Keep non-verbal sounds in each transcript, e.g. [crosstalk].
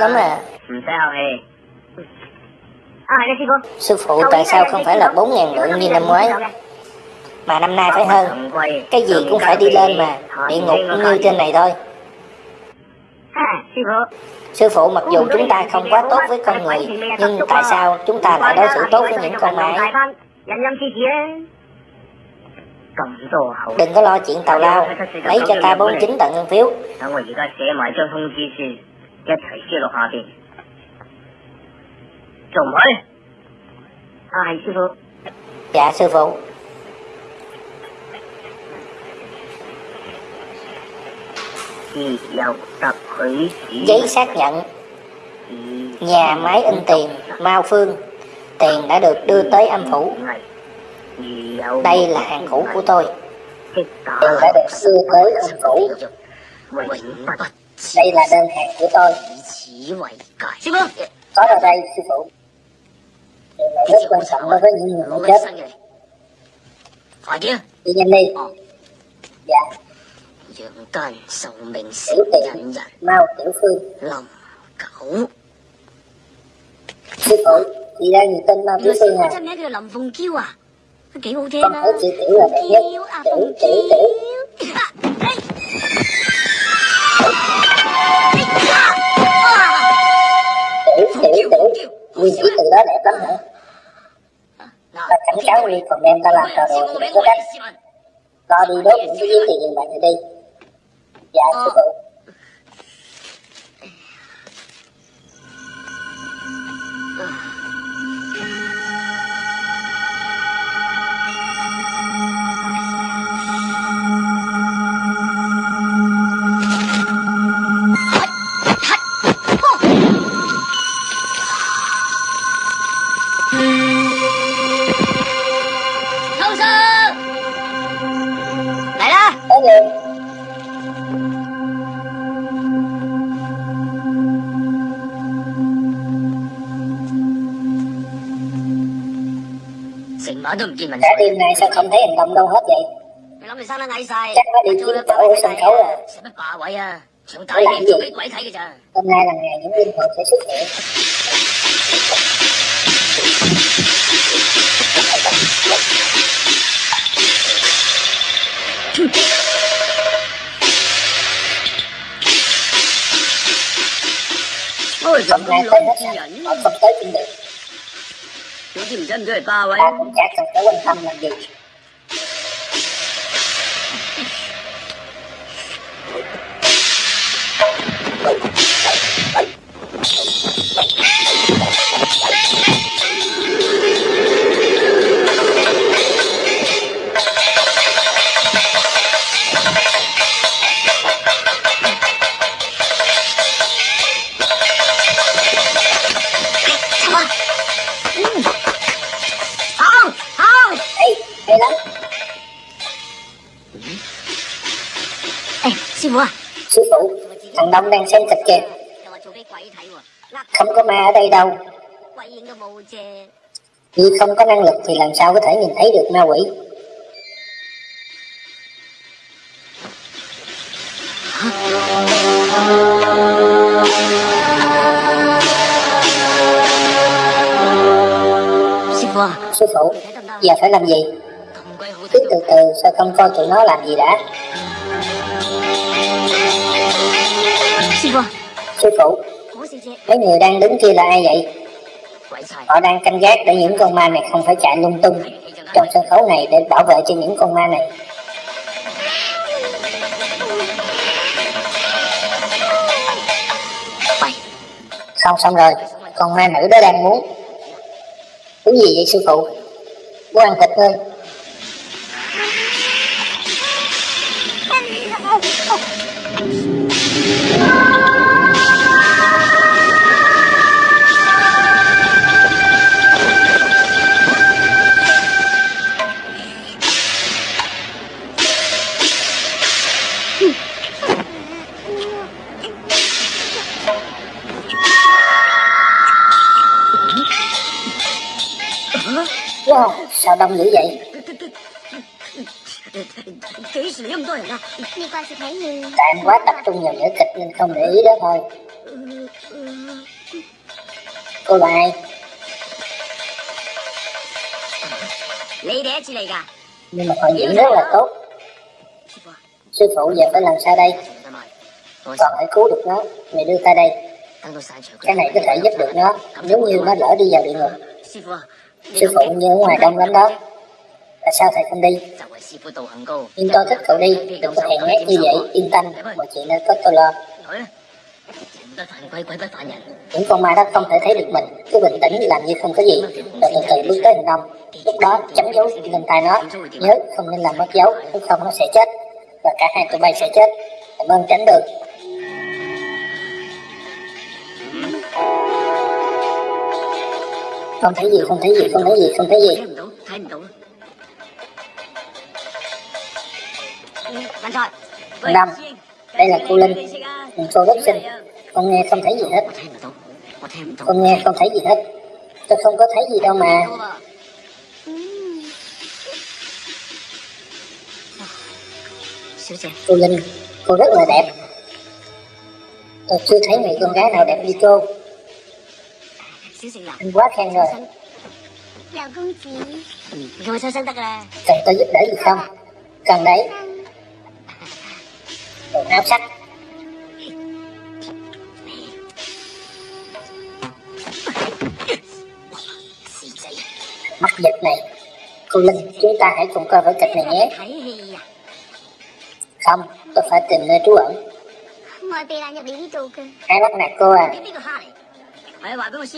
Mày thích lắm à Sư phụ tại sao không phải là bốn ngàn lượng như năm ngoái? Mà năm nay phải hơn. Cái gì cũng phải đi lên mà. Địa ngục cũng như trên này thôi. Sư phụ mặc dù chúng ta không quá tốt với con người Nhưng tại sao chúng ta lại đối xử tốt với những con ma ấy? Đừng có lo chuyện tào lao. Lấy cho ta 49 tận ngân phiếu Dạ sư phụ. Giấy xác nhận. Nhà máy in tiền Mao Phương. Tiền đã được đưa tới âm phủ. Đây là hàng cũ của tôi. Tiền đã được đưa tới âm phủ Đây là đơn hàng của tôi. Có ở đây sư phụ. Điều này rất quan trọng đối với những người chết Đi nhanh đi. Dạ. Tiểu tiện. Mao Tiểu Phương. Sư phụ Chị ra người tên Mao Tiểu Phương à? Con thấy chị Tiểu là đẹp nhất. Tiểu Tiểu Tiểu. Tiểu Nguyên chỉ từ đó đẹp lắm hả? Ta cảnh cáo Nguyên còn đem ta làm trò đùa thì có trách Lo đi đốt những cái giấy tiền vậy đi. Dạ sư phụ Có gì Cả đêm nay sao không thấy hành động đâu hết vậy? Chắc nó đi kiếm chỗ ở sân khấu à. Để làm gì? Hôm nay là ngày những linh hồn sẽ xuất hiện. Hôm nay tới hết chi Họ không tới cũng được Ta cũng chả cần phải quan tâm làm gì Ê, hay lắm Sư phụ Thằng Đông đang xem thịt kìa. Không có ma ở đây đâu. Vì không có năng lực thì làm sao có thể nhìn thấy được ma quỷ? Sư phụ Giờ phải làm gì Cứ từ từ sao không coi tụi nó làm gì đã? Sư phụ. Mấy người đang đứng kia là ai vậy? Họ đang canh gác để những con ma này không phải chạy lung tung Trong sân khấu này để bảo vệ cho những con ma này. Không xong rồi. Con ma nữ đó đang muốn. Cái gì vậy sư phụ? Muốn ăn thịt thôi Wow, sao đông dữ vậy? kỹ sự lâm tôi rồi Đi qua sự thấy như... Tại em quá tập trung vào nữ kịch nên không để ý đó thôi. Cô là ai? Nhưng mà còn diễn rất là tốt. Sư phụ giờ phải làm sao đây? Còn phải cứu được nó, mày đưa ta đây. Cái này có thể giúp được nó, nếu như nó lỡ đi vào địa ngục. Sư phụ như ở ngoài đông lắm đó. Tại sao thầy không đi? Nhưng tôi thích cậu đi, đừng có hẹn nét như vậy, yên tâm, mọi chuyện nơi có tôi lo. Những con ma đó không thể thấy được mình, cứ bình tĩnh làm như không có gì, rồi từ từ bước tới hình ông. Lúc đó chấm dấu lên tay nó, nhớ không nên làm mất dấu, nếu không nó sẽ chết, và cả hai tụi bay sẽ chết. Cảm ơn tránh được. Không thấy gì, không thấy gì, không thấy gì, không thấy gì. năm. Đây là cô linh. cô gốc sinh con nghe không thấy gì hết. Con nghe không thấy gì hết. Tôi không có thấy gì đâu mà. Ừ. Cô linh cô rất là đẹp. Tôi chưa thấy người con gái nào đẹp như cô. Anh quá khen rồi. Dạ, Cần tôi giúp đỡ gì không? Cần đấy quần áo sách. Mắt dịch này. Cô linh chúng ta hãy cùng coi vở kịch này nhé. Không tôi phải tìm nơi trú ẩn. Ai bắt nạt cô à.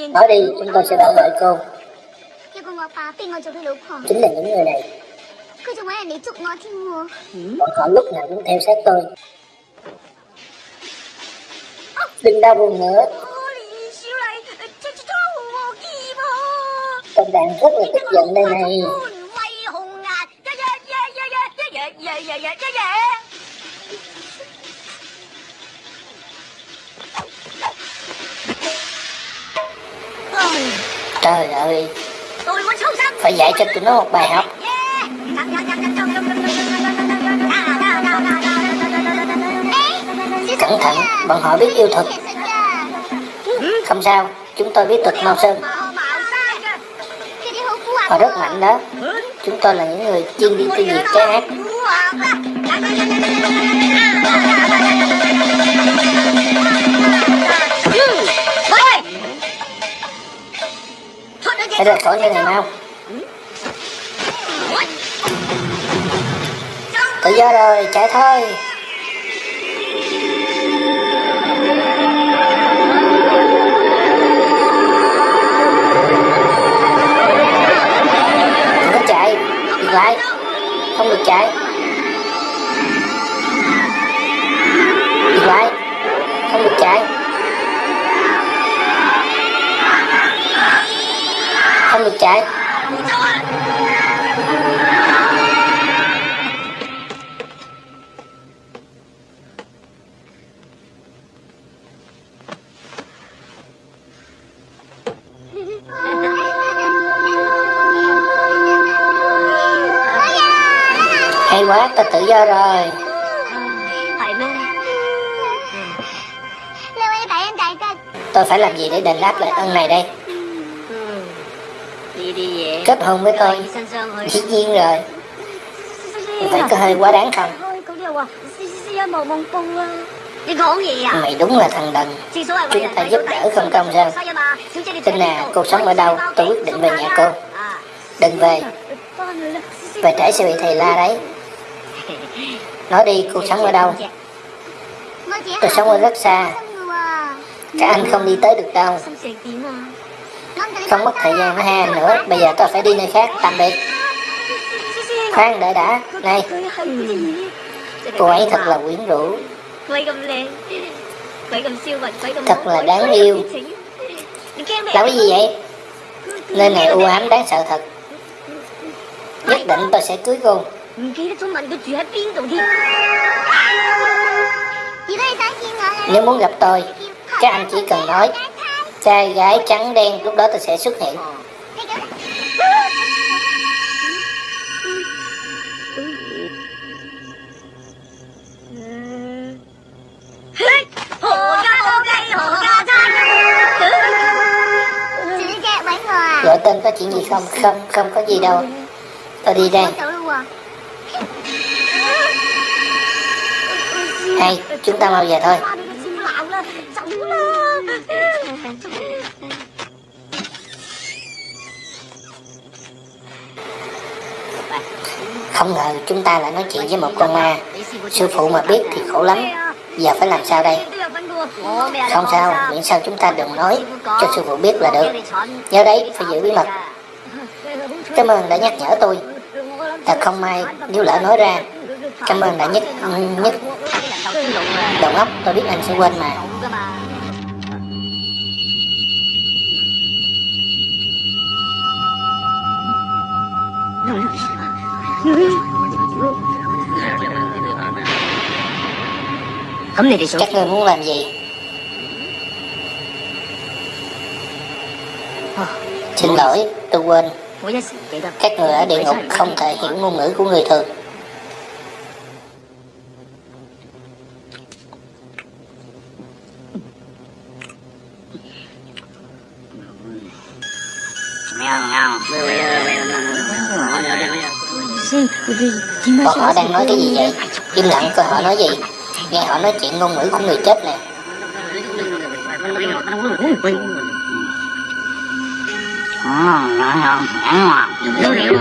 Nói đi chúng tôi sẽ bảo vệ cô. Chính là những người này. Bọn họ lúc nào cũng theo sát tôi đừng đau buồn nữa. Con đang rất là tức giận đây này. Trời ơi. Phải dạy cho tụi nó một bài học. cẩn thận bọn họ biết yêu thuật. Không sao, chúng tôi biết thuật mau sơn. Họ rất mạnh đó. Chúng tôi là những người chuyên đi tiêu diệt trái ác. Hãy rời khỏi như này mau. Tự do rồi, chạy thôi. Dừng lại. Không được chạy. Dừng lại. Không được chạy. Không được chạy. quá ta tự do rồi. Tôi phải làm gì để đền đáp lại ân này đây? Đi đi về. Kết hôn với tôi. Dĩ nhiên rồi. Vậy có hơi quá đáng không? Mày đúng là thằng đần. Chúng ta giúp đỡ không công sao? Tin nè cuộc sống ở đâu? Tôi quyết định về nhà cô. Đừng về. Về trễ sẽ bị thầy la đấy. Nói đi, cô sống ở đâu? Tôi sống ở rất xa. Các anh không đi tới được đâu. Không mất thời gian với hai anh nữa. Bây giờ tôi phải đi nơi khác, tạm biệt. Khoan đợi đã, này. Cô ấy thật là quyến rũ. Thật là đáng yêu. Làm cái gì vậy? Nơi này u ám đáng sợ thật. Nhất định tôi sẽ cưới cô. 唔記得咗問佢住喺邊度添。Nếu muốn gặp tôi, các anh chỉ cần nói trai gái trắng đen lúc đó tôi sẽ xuất hiện. Gọi tên có chuyện gì không? Không, không có gì đâu. Tôi đi đây. Con chúng ta mau về thôi. Không ngờ chúng ta lại nói chuyện với một con ma. Sư phụ mà biết thì khổ lắm. Giờ phải làm sao đây? Không sao, miễn sao chúng ta đừng nói cho sư phụ biết là được. Nhớ đấy, phải giữ bí mật. Cảm ơn đã nhắc nhở tôi. Thật không may nếu lỡ nói ra. Cảm ơn đã nhất nhất đầu óc tôi biết anh sẽ quên mà. Các ngươi muốn làm gì? Xin lỗi, tôi quên. Các người ở địa ngục không thể hiểu ngôn ngữ của người thường. Bọn họ đang nói cái gì vậy? Im lặng coi họ nói gì? Nghe họ nói chuyện ngôn ngữ của người chết nè. Hãy subscribe cho kênh Ghiền [laughs] Mì Gõ Để không bỏ lỡ những video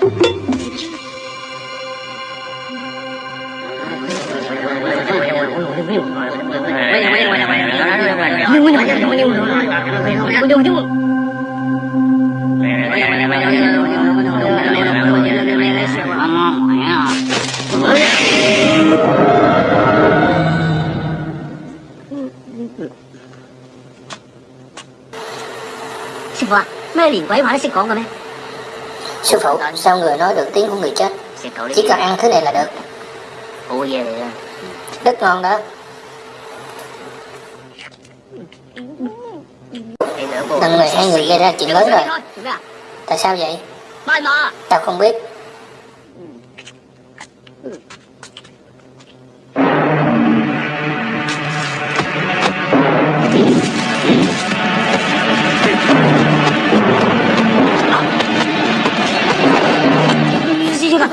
hấp dẫn Sư phụ à, mấy liền quẩy hỏa nó sẽ còn rồi mấy Sư phụ, sao người nói được tiếng của người chết? Chỉ cần ăn thứ này là được. Ủa về Rất ngon đó. Lần hai người gây ra chuyện lớn rồi. Tại sao vậy? Tao không biết.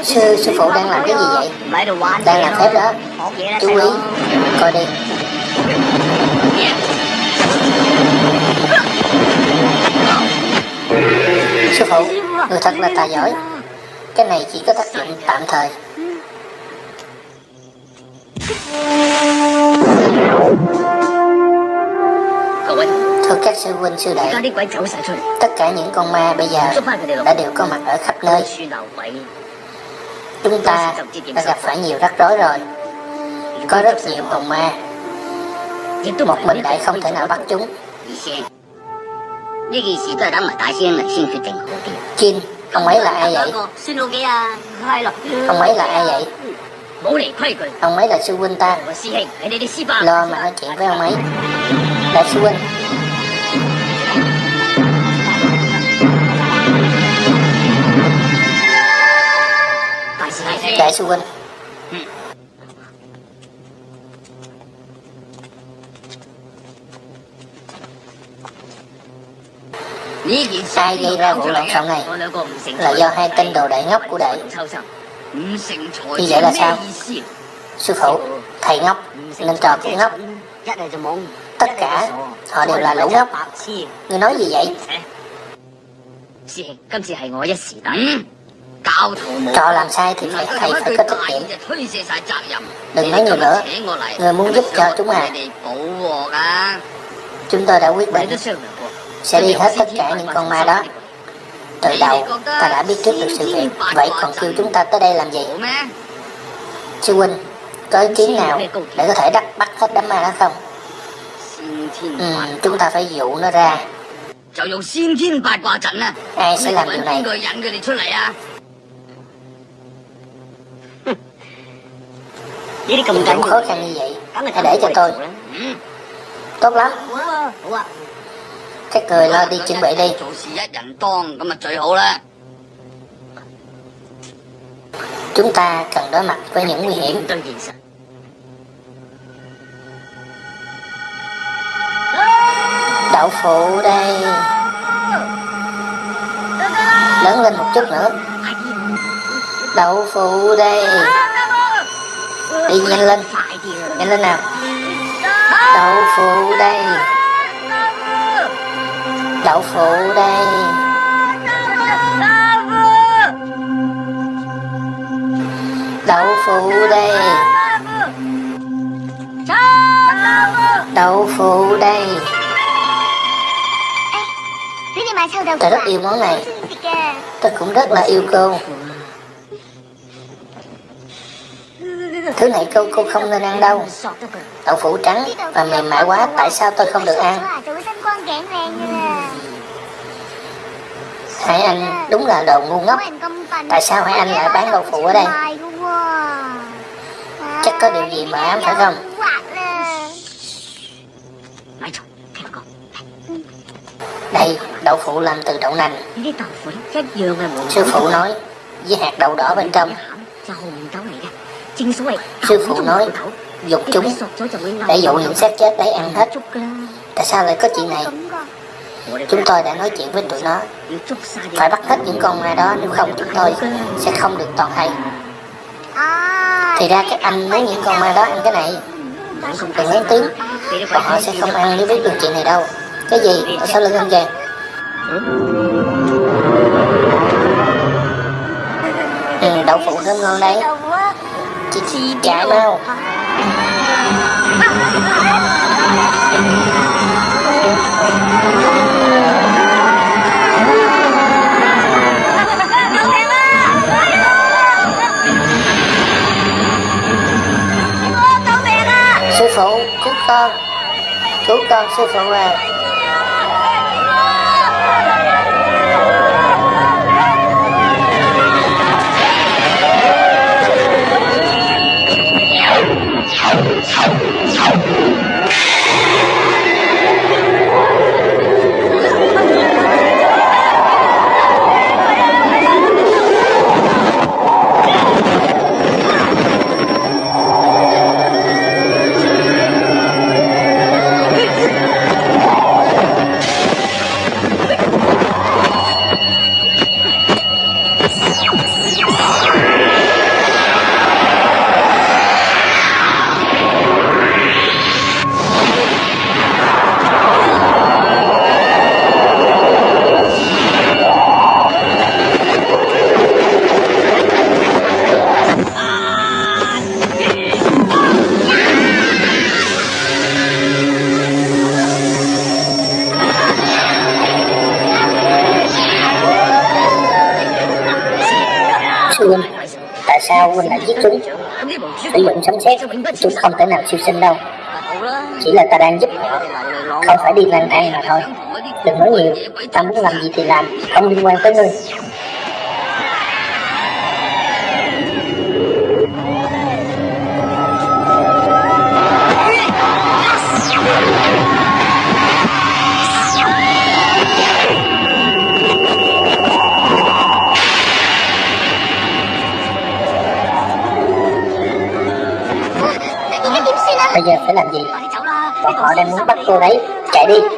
Sư, sư phụ đang làm cái gì vậy? Đang làm phép đó. Chú ý, coi đi. Sư phụ, người thật là tài giỏi. Cái này chỉ có tác dụng tạm thời. Thưa các sư huynh sư đệ Tất cả những con ma bây giờ đã đều có mặt ở khắp nơi. Chúng ta đã gặp phải nhiều rắc rối rồi. Có rất nhiều hồn ma. Nhưng một mình lại không thể nào bắt chúng. Chin, ông ấy là ai vậy? Ông ấy là ai vậy? Ông ấy là sư huynh ta. Lo mà nói chuyện với ông ấy. Đại sư huynh. Đại sư huynh. sai gây ra vụ lộn xộn này. Là do hai tên đồ đại ngốc của đệ như vậy là sao? Sư phụ thầy ngốc nên trò cũng ngốc. Tất cả họ đều là lũ ngốc. Ngươi nói gì vậy? Trò làm sai thì phải, thầy phải có trách nhiệm. Đừng nói nhiều nữa. Người muốn giúp cho chúng à? Chúng tôi đã quyết định sẽ đi hết tất cả những con ma đó. Từ đầu, ta đã biết trước được sự việc, vậy còn kêu chúng ta tới đây làm gì? Sư huynh, có ý kiến nào để có thể đắc bắt hết đám ma đó không? Ừ, chúng ta phải dụ nó ra. Ai sẽ làm điều này? Chuyện cũng khó khăn như vậy, hãy để cho tôi. Tốt lắm các người lo đi chuẩn bị đi. Chúng ta cần đối mặt với những nguy hiểm. Đậu phụ đây. Lớn lên một chút nữa. Đậu phụ đây. Đi nhanh lên. Nhanh lên nào. Đậu phụ đây. Đậu phụ đây. Đậu phụ đây. Đậu phụ đây. Sao Tôi rất yêu món này. Tôi cũng rất là yêu cô. Thứ này cô cô không nên ăn đâu. Đậu phụ trắng và mềm mại quá, tại sao tôi không được ăn? Hải Anh đúng là đồ ngu ngốc. Tại sao Hải Anh lại bán đậu phụ ở đây? Chắc có điều gì mà em phải không? Đây đậu phụ làm từ đậu nành. Sư phụ nói Với hạt đậu đỏ bên trong. Sư phụ nói Dục chúng Để dụ những xác chết đấy ăn hết. Tại sao lại có chuyện này? Chúng tôi đã nói chuyện với tụi nó. Phải bắt hết những con ma đó nếu không chúng tôi sẽ không được toàn hay Thì ra các anh lấy những con ma đó ăn cái này. Đừng lớn tiếng. Bọn họ sẽ không ăn nếu biết được chuyện này đâu. Cái gì? Ở sau lưng ông vàng ừ, Đậu phụ thơm ngon đấy. Chị trả mau. Thank you. Con. Cứu con sư phụ à. Oh, tại đã lại giết chúng? Sử dụng sống sét, chúng không thể nào siêu sinh đâu. Chỉ là ta đang giúp họ, không phải đi lang thang mà thôi. Đừng nói nhiều, ta muốn làm gì thì làm, không liên quan tới ngươi. làm gì Bọn họ đang muốn bắt cô đấy Chạy đi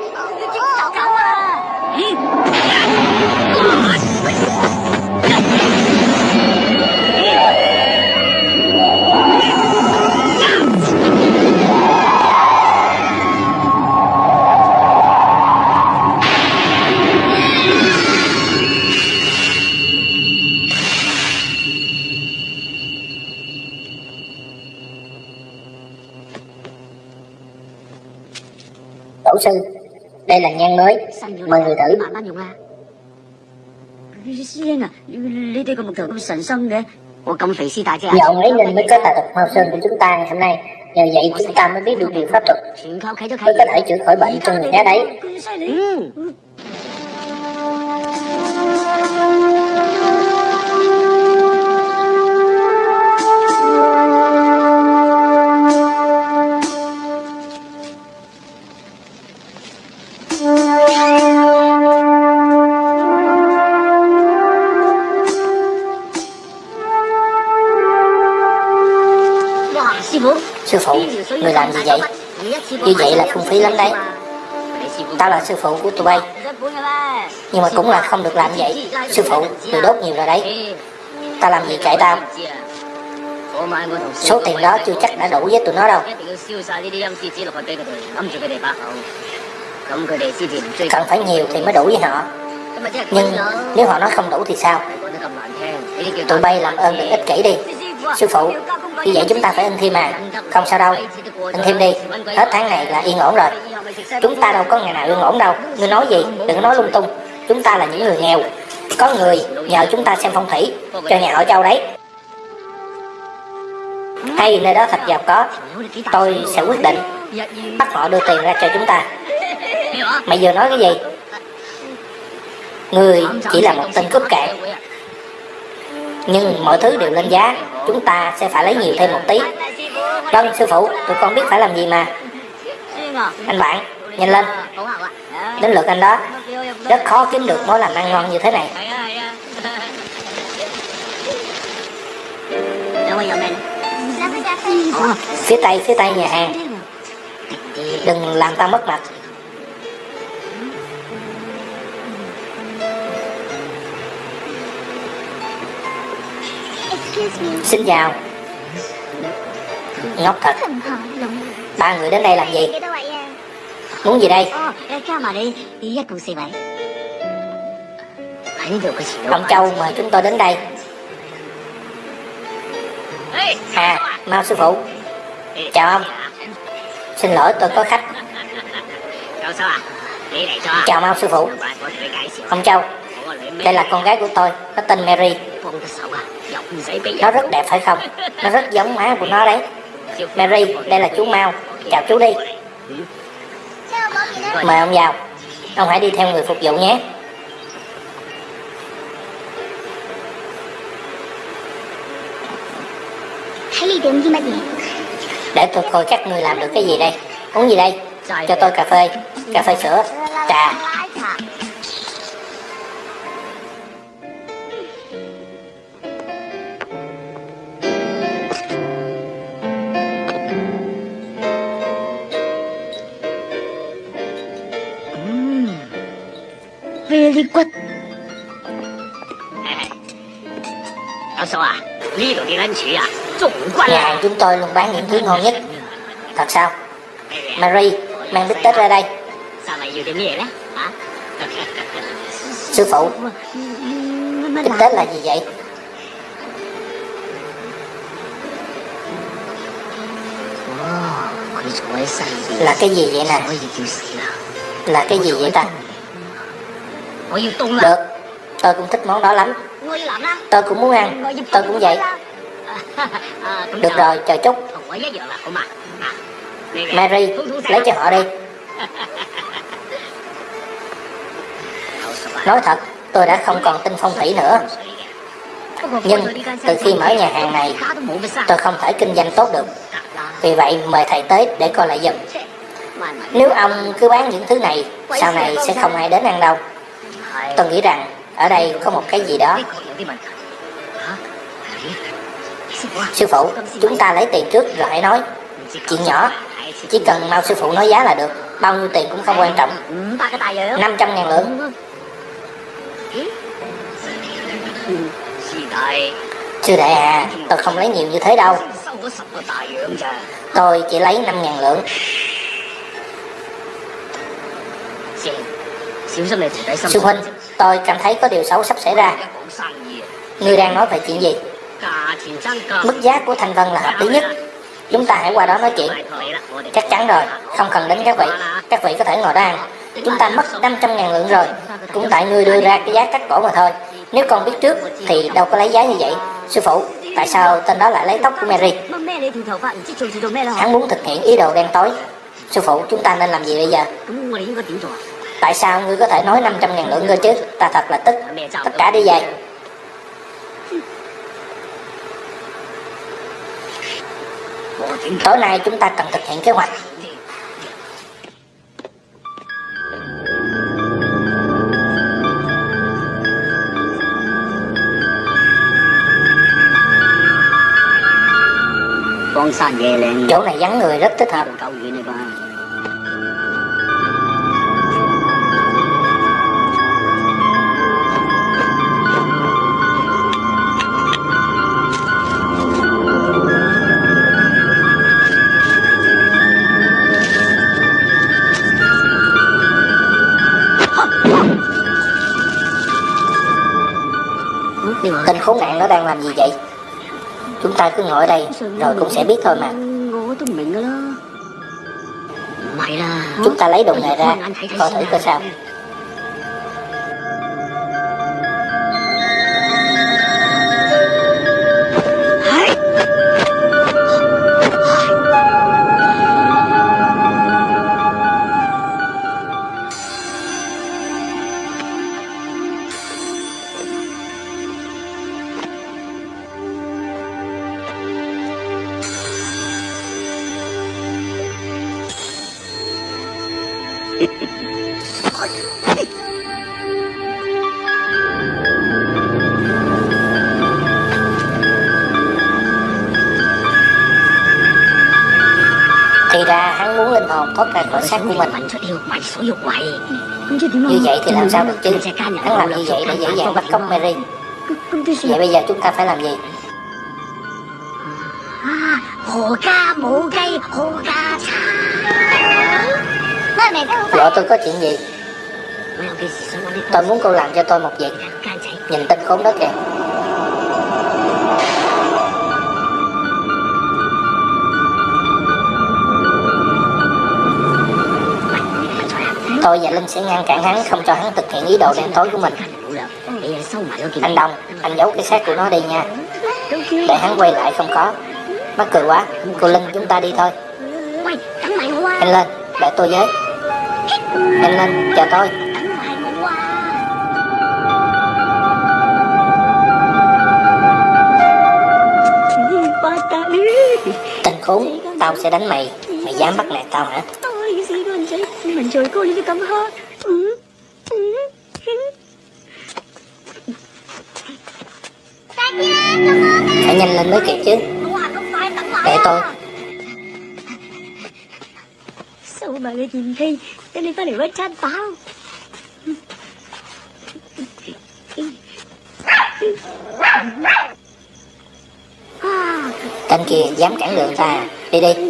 nhan mới. Mời người thử. Nhờ lấy nên mới có tài thuật mau sơn của chúng ta ngày hôm nay. Nhờ vậy chúng ta mới biết được điều pháp thuật. Mới có thể chữa khỏi bệnh cho người đó đấy. Làm gì vậy? Như vậy là phung phí lắm đấy. Tao là sư phụ của tụi bay. Nhưng mà cũng là không được làm vậy. Sư phụ, người đốt nhiều rồi đấy. Tao làm gì kệ tao? Số tiền đó chưa chắc đã đủ với tụi nó đâu. Cần phải nhiều thì mới đủ với họ. Nhưng nếu họ nói không đủ thì sao? Tụi bay làm ơn đừng ích kỷ đi. Sư phụ, như vậy chúng ta phải in thêm mà Không sao đâu, in thêm đi. Hết tháng này là yên ổn rồi. Chúng ta đâu có ngày nào yên ổn đâu. Ngươi nói gì, đừng nói lung tung. Chúng ta là những người nghèo. Có người nhờ chúng ta xem phong thủy Cho nhà ở châu đấy. Hay nơi đó thật giàu có. Tôi sẽ quyết định Bắt họ đưa tiền ra cho chúng ta. Mày vừa nói cái gì? Người chỉ là một tên cướp cạn. Nhưng mọi thứ đều lên giá. Chúng ta sẽ phải lấy nhiều thêm một tí. Vâng sư phụ, Tụi con biết phải làm gì mà. Anh bạn, Nhanh lên. Đến lượt anh đó. Rất khó kiếm được món làm ăn ngon như thế này. Phía tây phía tây nhà hàng. Đừng làm ta mất mặt. Xin chào. Ngốc thật. Ba người đến đây làm gì? Muốn gì đây? Ông Châu mời chúng tôi đến đây. À Mao sư phụ. Chào ông. Xin lỗi, tôi có khách. Chào Mao sư phụ. Ông Châu, Đây là con gái của tôi, có tên Mary. Nó rất đẹp phải không? Nó rất giống má của nó đấy. Mary đây là chú Mao. Chào chú đi. Mời ông vào. Ông hãy đi theo người phục vụ nhé? Để tôi coi các người làm được cái gì đây. Uống gì đây? Cho tôi cà phê. Cà phê sữa. Trà Very good 教授啊，呢度啲 lunch 啊，中骨 Nhà 啦 hàng！chúng tôi luôn bán những thứ ngon nhất Thật sao Mary mang bít tết ra đây 三位要啲咩咧？啊？ Sư phụ Bít tết là gì vậy Là cái gì vậy nè Là cái gì vậy ta 我要冻啦！ Được Tôi cũng thích món đó lắm. Tôi cũng muốn ăn. Tôi cũng vậy. [laughs] Được rồi chờ chút. Mary lấy cho họ đi. [laughs] Nói thật tôi đã không còn tin phong thủy nữa. Nhưng từ khi mở nhà hàng này Tôi không thể kinh doanh tốt được. Vì vậy mời thầy tới để coi lại giùm. Nếu ông cứ bán những thứ này Sau này sẽ không ai đến ăn đâu. Tôi nghĩ rằng ở đây có một cái gì đó. Sư phụ, chúng ta lấy tiền trước rồi hãy nói. Chuyện nhỏ, chỉ cần mau sư phụ nói giá là được. Bao nhiêu tiền cũng không quan trọng. 500 ngàn lượng. Sư đệ à, tôi không lấy nhiều như thế đâu. Tôi chỉ lấy 5 ngàn lượng. Sư Huynh, tôi cảm thấy có điều xấu sắp xảy ra. Ngươi đang nói về chuyện gì? Mức giá của thanh vân là hợp lý nhất. Chúng ta hãy qua đó nói chuyện. Chắc chắn rồi, không cần đến các vị. Các vị có thể ngồi đó ăn. Chúng ta mất 500.000 lượng rồi. Cũng tại ngươi đưa ra cái giá cắt cổ mà thôi. Nếu con biết trước thì đâu có lấy giá như vậy. Sư phụ, tại sao tên đó lại lấy tóc của Mary? Hắn muốn thực hiện ý đồ đen tối. Sư phụ, chúng ta nên làm gì bây giờ? tại sao ngươi có thể nói 500 ngàn lượng ngươi chứ? Ta thật là tức. Tất cả đi về tối nay chúng ta cần thực hiện kế hoạch. Chỗ này vắng người rất thích hợp. Tên khốn nạn nó đang làm gì vậy? Chúng ta cứ ngồi đây Rồi cũng sẽ biết thôi mà. Chúng ta lấy đồ nghề ra Coi thử coi sao. cuốn sách của mình. Như vậy thì làm sao được chứ? Hắn làm như vậy để dễ dàng bắt cóc Mary. Vậy bây giờ chúng ta phải làm gì? Vợ tôi có chuyện gì? Tôi muốn cô làm cho tôi một việc. Nhìn tên khốn đó kìa. Tôi và Linh sẽ ngăn cản hắn không cho hắn thực hiện ý đồ đen tối của mình. Anh Đông, anh giấu cái xác của nó đi nha. Để hắn quay lại không có. Mắc cười quá, cô Linh chúng ta đi thôi. Anh lên, để tôi với. Anh lên, chờ tôi. Tên khốn, tao sẽ đánh mày. Mày dám bắt nạt tao hả? chơi rồi cô Lily cảm ơn ừ, ừ, ừ. Phải nhanh lên mới kịp chứ. Để tôi. Sao mà người nhìn thấy Lily có để mất chăn tao Tên kia dám cản đường ta. Đi đi.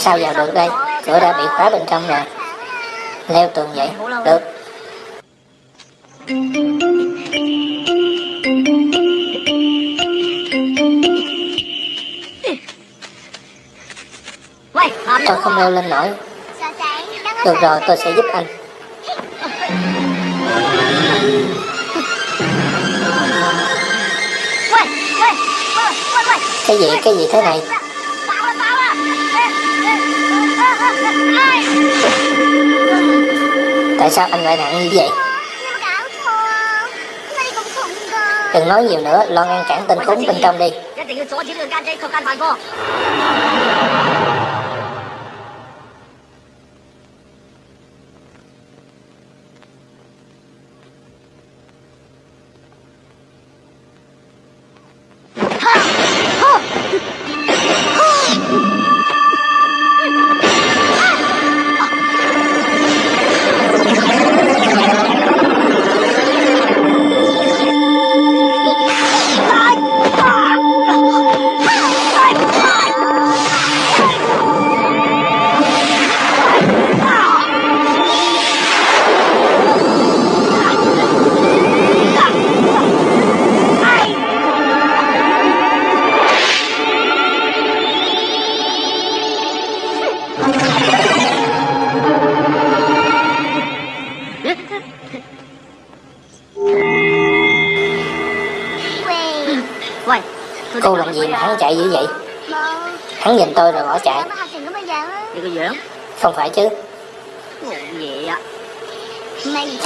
sao vào được đây? Cửa đã bị khóa bên trong rồi. Leo tường vậy, được. Tôi không leo lên nổi. Được rồi, tôi sẽ giúp anh. Cái gì? Cái gì thế này? Tại sao anh lại nặng như vậy? Đừng nói nhiều nữa, lo ngăn cản tên khốn bên trong đi.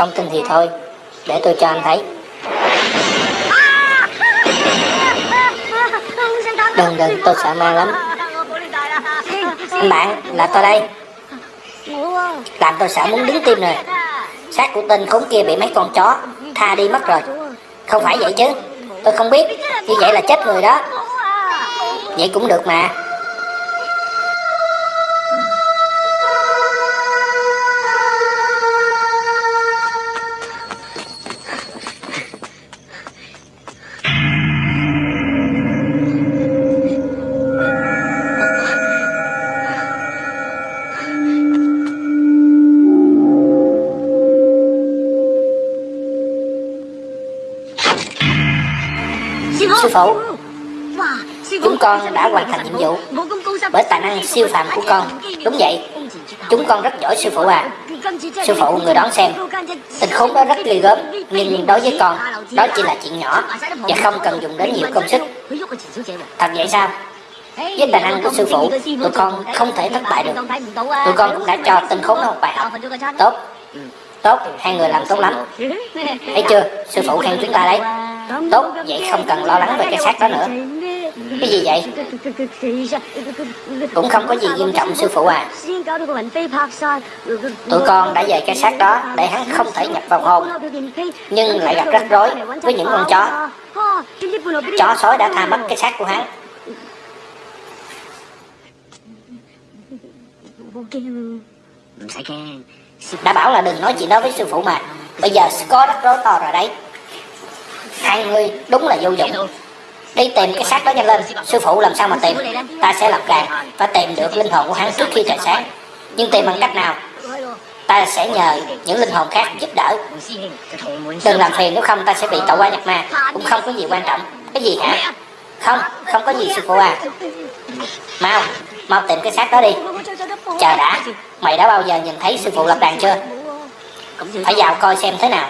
Không tin thì thôi. Để tôi cho anh thấy. Đừng đừng, tôi sợ ma lắm. Anh bạn, là tôi đây. Làm tôi sợ muốn đứng tim rồi Xác của tên khốn kia bị mấy con chó Tha đi mất rồi. Không phải vậy chứ. Tôi không biết. Như vậy là chết người đó. Vậy cũng được mà. Siêu phàm của con. Đúng vậy. Chúng con rất giỏi sư phụ à. Sư phụ người đón xem. Tình khốn đó rất ghê gớm Nhưng đối với con Đó chỉ là chuyện nhỏ Và không cần dùng đến nhiều công sức. Thật vậy sao? Với tài năng của sư phụ Tụi con không thể thất bại được. Tụi con cũng đã cho tên khốn nó một bài học. Tốt. Ừ. Tốt, hai người làm tốt lắm. Thấy chưa, sư phụ khen chúng ta đấy. Tốt, vậy không cần lo lắng về cái xác đó nữa. Cái gì vậy? Cũng không có gì nghiêm trọng, sư phụ à. Tụi con đã về cái xác đó Để hắn không thể nhập vào hồn, Nhưng lại gặp rắc rối với những con chó. Chó sói đã tha mất cái xác của hắn. Đã bảo là đừng nói chuyện đó với sư phụ mà. Bây giờ có rắc rối to rồi đấy. Hai người đúng là vô dụng. Đi tìm cái xác đó nhanh lên. Sư phụ làm sao mà tìm? Ta sẽ lập đàn Và tìm được linh hồn của hắn trước khi trời sáng. Nhưng tìm bằng cách nào? Ta sẽ nhờ những linh hồn khác giúp đỡ. Đừng làm phiền nếu không ta sẽ bị tẩu qua nhập ma. Cũng không có gì quan trọng. Cái gì hả? Không, không có gì sư phụ à. Mau, mau tìm cái xác đó đi. Chờ đã. Mày đã bao giờ nhìn thấy sư phụ lập đàn chưa? Phải vào coi xem thế nào.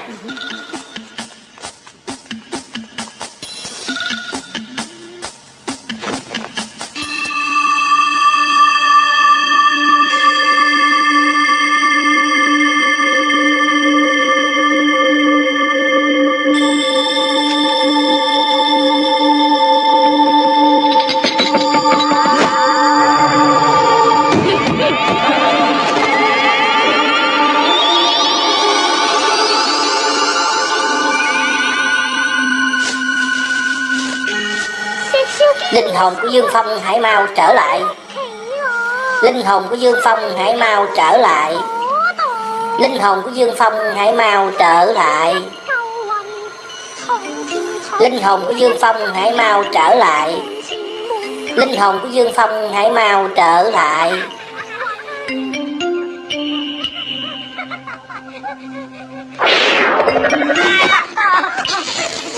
Linh hồn của Dương Phong hãy mau trở lại. Linh hồn của Dương Phong hãy mau trở lại. Linh hồn của Dương Phong hãy mau trở lại. Linh hồn của Dương Phong hãy mau trở lại. Linh hồn của Dương Phong hãy mau trở lại.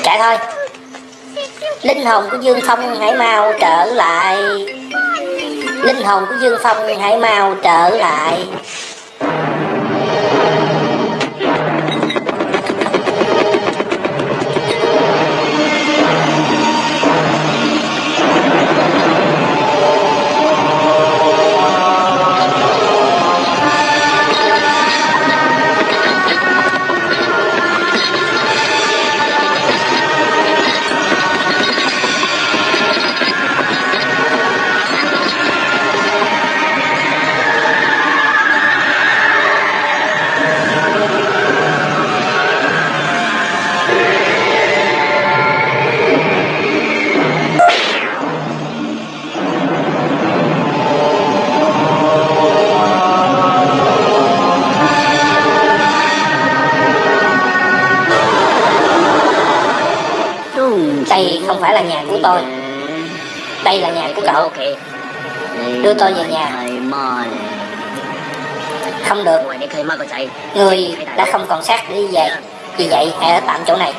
Chạy thôi. Linh hồn của Dương Phong hãy mau trở lại. Linh hồn của Dương Phong hãy mau trở lại. Tôi. Đây là nhà của cậu. Đưa tôi về nhà. Không được. Người đã không còn xác để đi về. Vì vậy hãy ở tạm chỗ này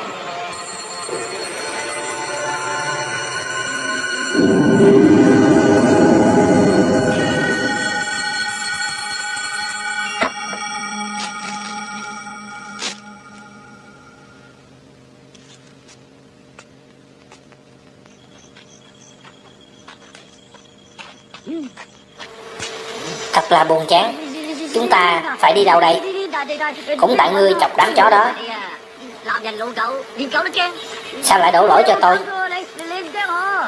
là buồn chán. Chúng ta phải đi đâu đây? Cũng tại ngươi chọc đám chó đó. Sao lại đổ lỗi cho tôi?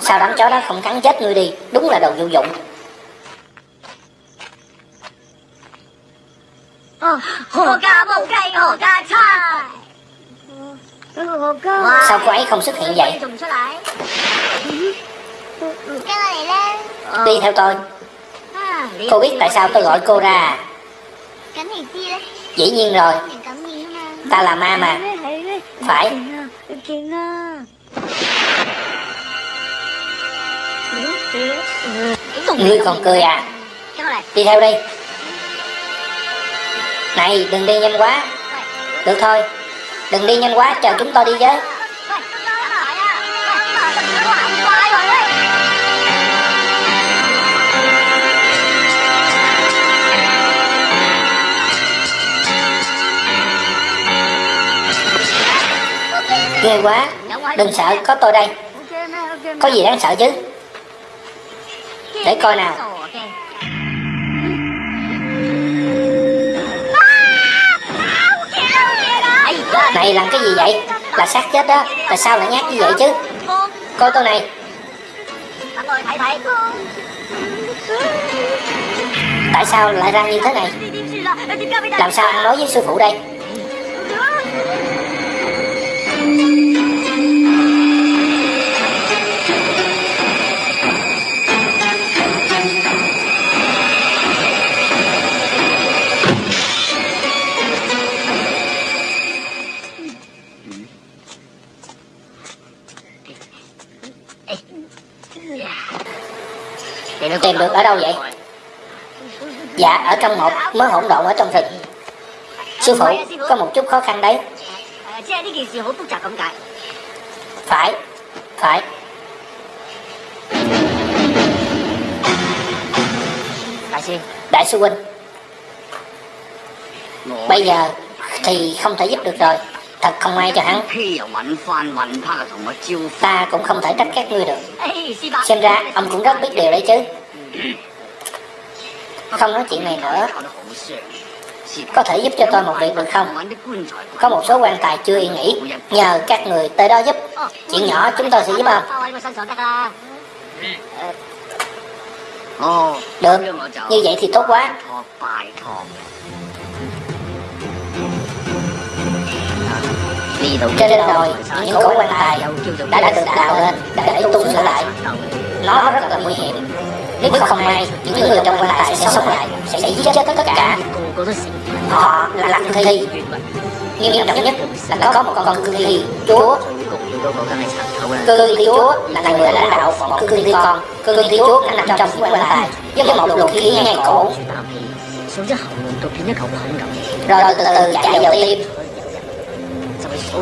Sao đám chó đó không cắn chết ngươi đi? Đúng là đồ vô dụng. Sao cô ấy không xuất hiện vậy? Đi theo tôi. Cô biết tại sao tôi gọi cô ra à? Dĩ nhiên rồi. Ta là ma mà. Phải. Kìa à Ngươi còn cười à? Đi theo đi. Này, đừng đi nhanh quá. Được thôi. Đừng đi nhanh quá, chờ chúng tôi đi với. Ghê quá. Đừng sợ, có tôi đây. Có gì đáng sợ chứ? Để coi nào. Này, làm cái gì vậy? Là xác chết đó. Tại sao lại nhát như vậy chứ? Coi tôi này. Tại sao lại ra như thế này? Làm sao ăn nói với sư phụ đây? Tìm được ở đâu vậy? Dạ, ở trong một mớ hỗn độn ở trong thịt Sư phụ, có một chút khó khăn đấy. 诶，即系呢件事好复杂咁解。 Phải, phải. Đại sư， Đại sư huynh, bây giờ thì không thể giúp được rồi. Thật không may cho hắn. 欺又揾翻揾翻同我招呼， Ta cũng không thể trách các ngươi được. 诶，师伯， Xem ra ông cũng rất biết điều đấy chứ. Không nói chuyện này nữa. có thể giúp cho tôi một việc được không? Có một số quan tài chưa yên nghỉ, nhờ các người tới đó giúp. Chuyện nhỏ chúng tôi sẽ giúp ông. Được, như vậy thì tốt quá. Trên rồi những cổ quan tài đã, đã được tạo lên để tu sửa lại. Nó rất là nguy hiểm. Nếu không may, những người trong quan tài sẽ sống lại, sẽ giết chết tất cả. Họ là làm cương thi. Nghiêm trọng nhất là có một con cương thi chúa cơ thi chúa là người lãnh đạo bọn cơ thi con cơ thi chúa đã nằm trong quan tài với một luồng khí ngang cổ rồi từ từ chạy vào tim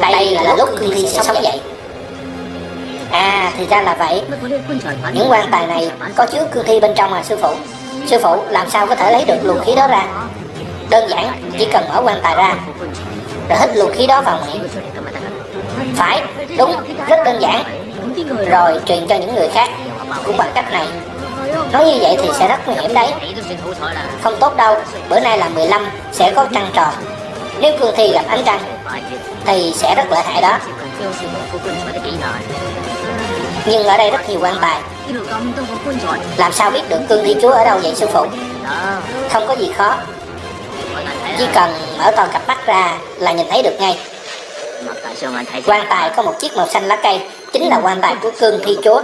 đây là lúc cương thi sẽ sống dậy à thì ra là vậy. Những quan tài này có chứa cương thi bên trong à sư phụ. Sư phụ làm sao có thể lấy được luồng khí đó ra? Đơn giản, chỉ cần mở quan tài ra rồi hít luồng khí đó vào miệng. Phải, đúng, rất đơn giản. Rồi truyền cho những người khác, cũng bằng cách này. Nói như vậy thì sẽ rất nguy hiểm đấy. Không tốt đâu, Bữa nay là 15 Sẽ có trăng tròn. Nếu cương thi gặp ánh trăng, Thì sẽ rất lợi hại đó. Nhưng ở đây rất nhiều quan tài. Làm sao biết được cương thi chúa ở đâu vậy, sư phụ? Không có gì khó. Chỉ cần mở toàn cặp mắt ra là nhìn thấy được ngay. Quan tài có một chiếc màu xanh lá cây, chính là quan tài của cương thi chúa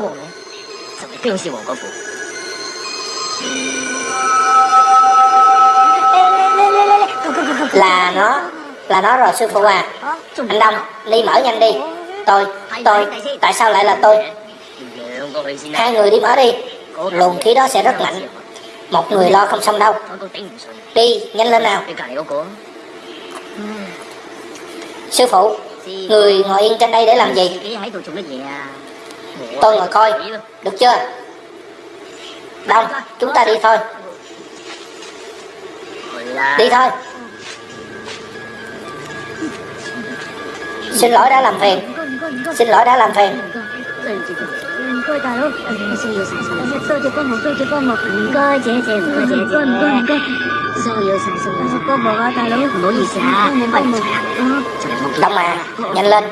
là nó là nó rồi, sư phụ à. Anh đông ly mở nhanh đi. Tôi tôi, tại sao lại là tôi? Hai người đi mở đi. Luồng khí đó sẽ rất mạnh một người lo không xong đâu. Đi, nhanh lên nào. Sư phụ, người ngồi yên trên đây để làm gì? Tôi ngồi coi. Được chưa? Đông, chúng ta đi thôi. Đi thôi. Xin lỗi đã làm phiền Xin lỗi đã làm phiền Đông à, nhanh lên.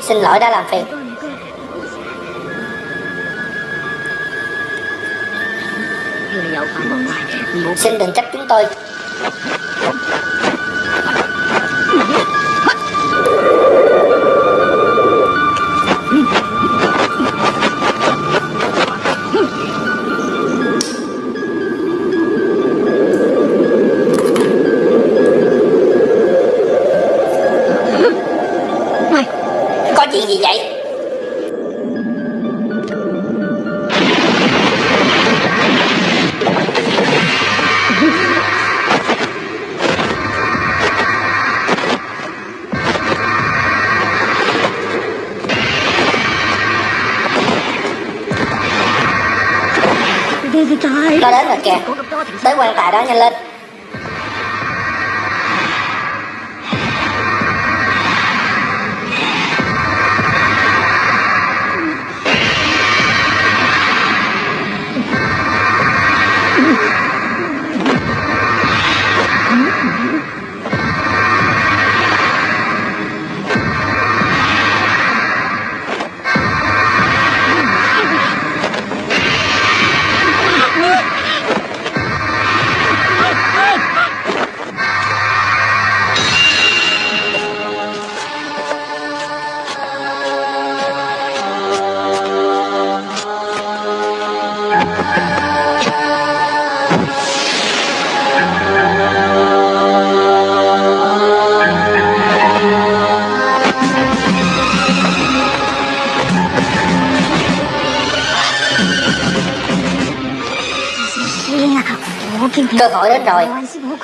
Xin lỗi đã làm phiền Xin đừng trách chúng tôi. kìa. Tới quan tài đó nhanh lên.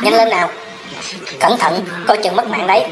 Nhanh lên nào. Cẩn thận Coi chừng mất mạng đấy.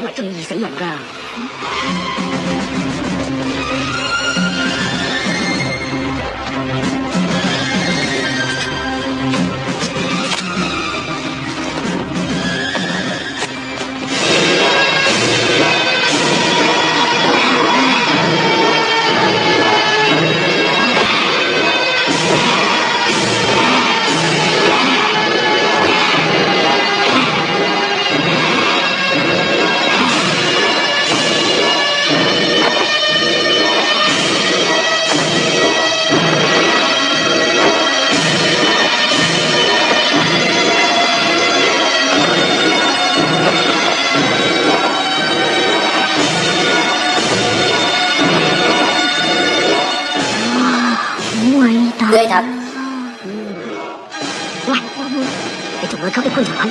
Jangan.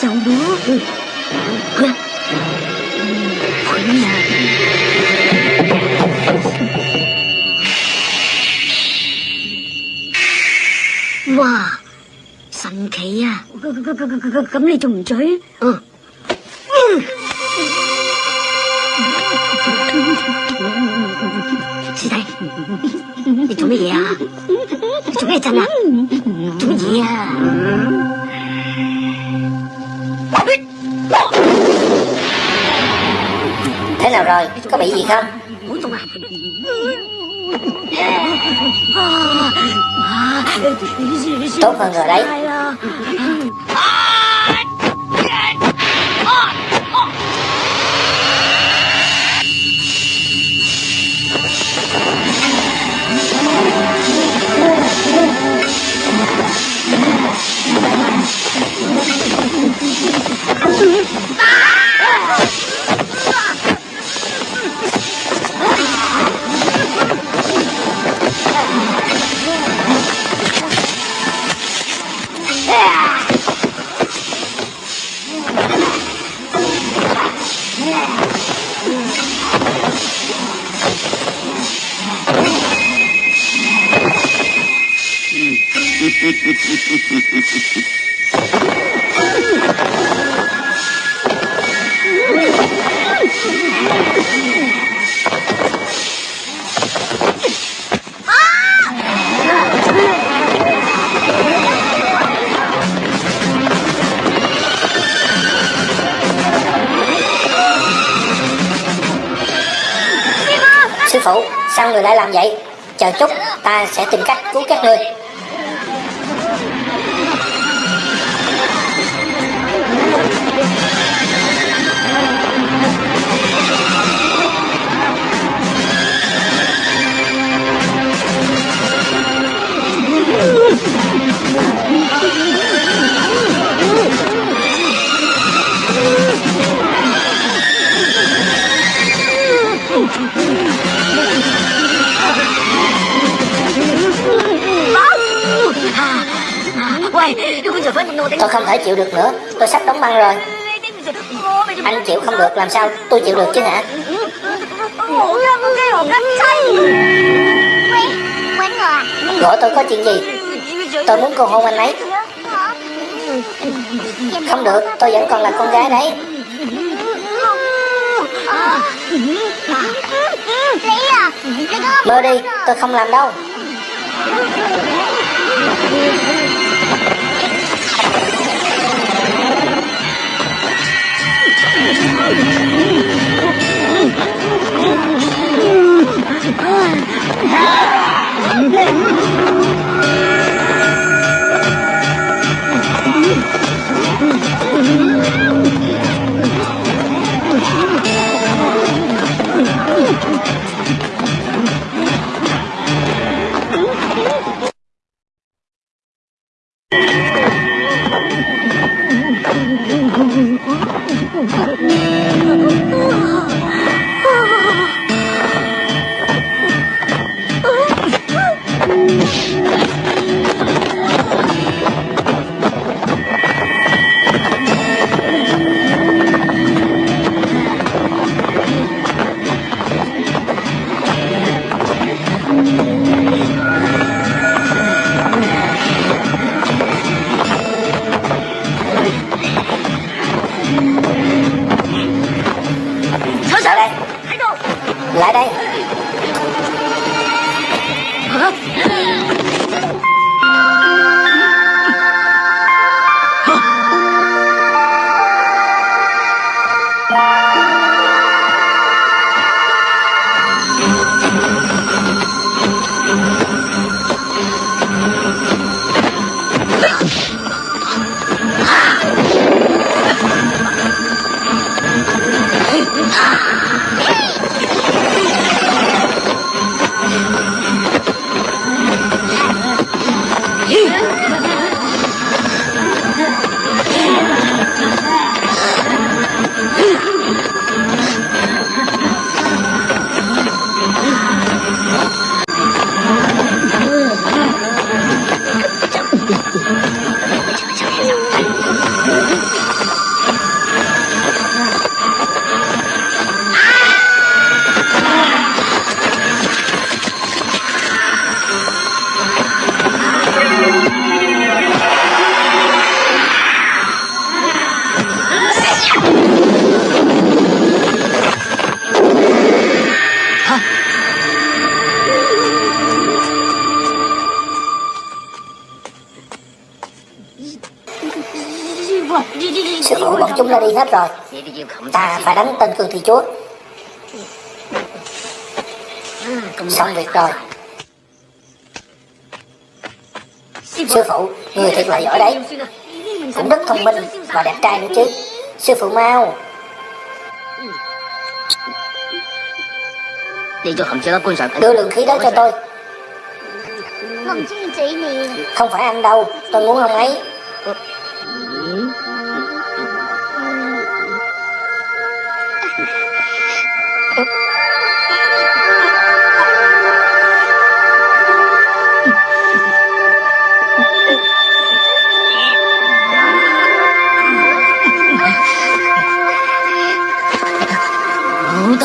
Jauh dulu. Hah? Punya. Wow, thần kỳ à Cấm ly trùng chửi Ừ Chị đây Chị trúng cái gì à Trúng gì chân à Trúng gì à nào rồi có bị gì không tốt hơn rồi đấy Mm-hmm. Làm vậy? Chờ chút, ta sẽ tìm cách cứu các ngươi. Tôi không thể chịu được nữa. Tôi sắp đóng băng rồi. Anh chịu không được làm sao tôi chịu được chứ hả? Gọi tôi có chuyện gì? Tôi muốn cô hôn anh ấy. Không được tôi vẫn còn là con gái đấy. Mơ đi tôi không làm đâu. Chúa. Xong việc rồi. Sư phụ, người thiệt là giỏi đấy. Cũng rất thông minh và đẹp trai nữa chứ. Sư phụ mau. Đưa lượng khí đó cho tôi. Không phải anh đâu. Tôi muốn ông ấy.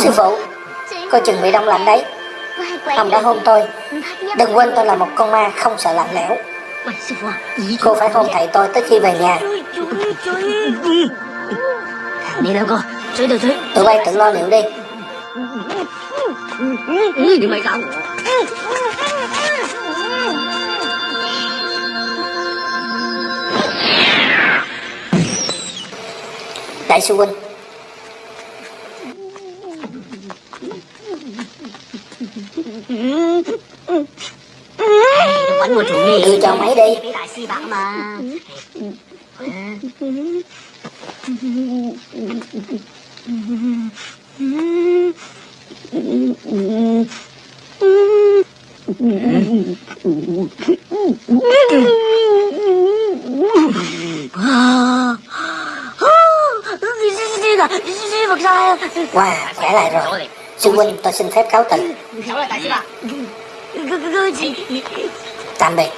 Sư phụ. Cô chừng bị đông lạnh đấy. Ông đã hôn tôi. Đừng quên tôi là một con ma không sợ lạnh lẽo. Cô phải hôn thầy tôi tới khi về nhà. Tụi bay tự lo liệu đi. Đại sư huynh Vẫn một thùng nghề Đưa cho máy đi. Với đại si bạc mà. Sư Wow, khỏe lại rồi. Sư huynh tôi xin phép cáo từ. Tạm biệt.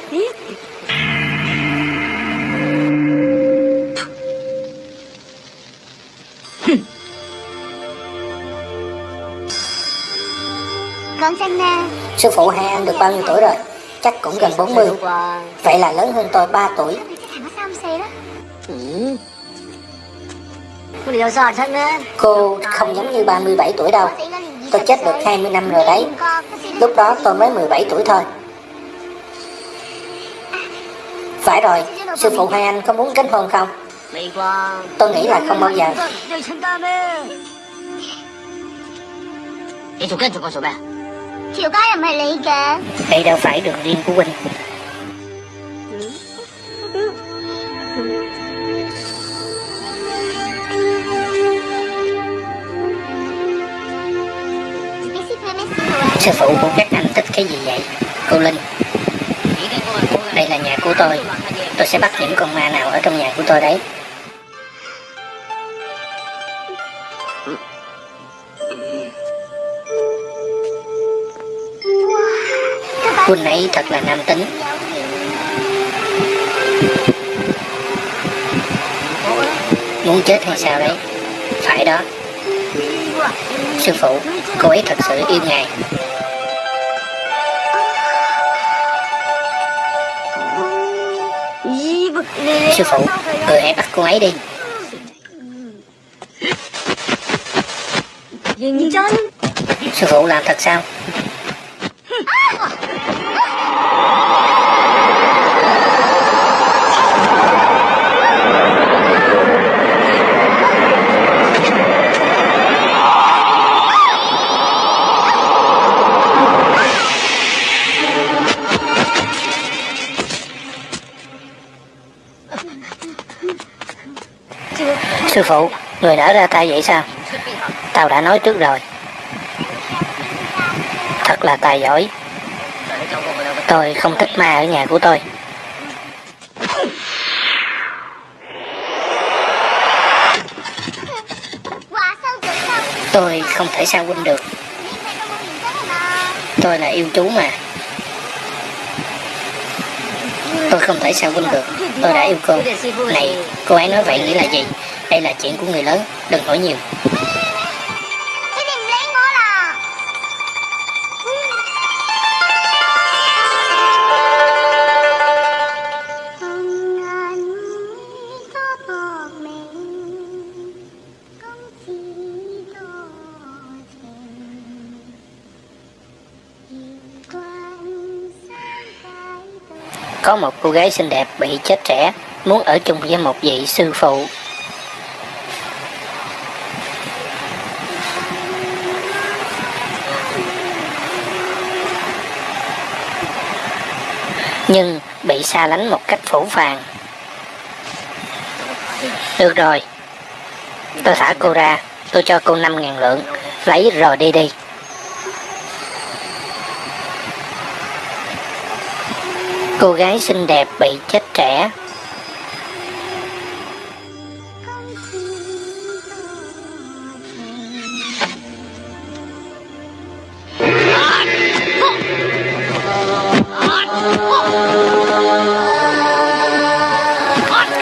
Sư phụ hai anh được bao nhiêu tuổi rồi? Chắc cũng gần 40 Wow Vậy là lớn hơn tôi 3 tuổi Cô không giống như 37 tuổi đâu. Tôi chết được 20 năm rồi đấy. Lúc đó tôi mới 17 tuổi thôi. Phải rồi Sư phụ hai anh có muốn kết hôn không? Tôi nghĩ là không bao giờ. Đây đâu phải đường riêng của Huynh Sư phụ của các anh thích cái gì vậy? Cô Linh. Đây là nhà của tôi. Tôi sẽ bắt những con ma nào ở trong nhà của tôi đấy. Quân ấy thật là nam tính. Muốn chết hay sao đấy? Phải đó. Sư phụ, Cô ấy thật sự yêu ngài. Sư phụ. Người hãy bắt cô ấy đi. Sư phụ làm thật sao Sư phụ. Người nở ra tay vậy sao? Tao đã nói trước rồi. Thật là tài giỏi. Tôi không thích ma ở nhà của tôi. Tôi không thể sao huynh được. Tôi là yêu chú mà. Tôi không thể sao huynh được. Tôi đã yêu cô. Này, cô ấy nói vậy nghĩa là gì? Đây là chuyện của người lớn Đừng hỏi nhiều. Có một cô gái xinh đẹp bị chết trẻ Muốn ở chung với một vị sư phụ Nhưng bị xa lánh một cách phủ phàng. Được rồi. Tôi thả cô ra. Tôi cho cô 5.000 lượng. Lấy rồi đi đi. Cô gái xinh đẹp bị chết trẻ.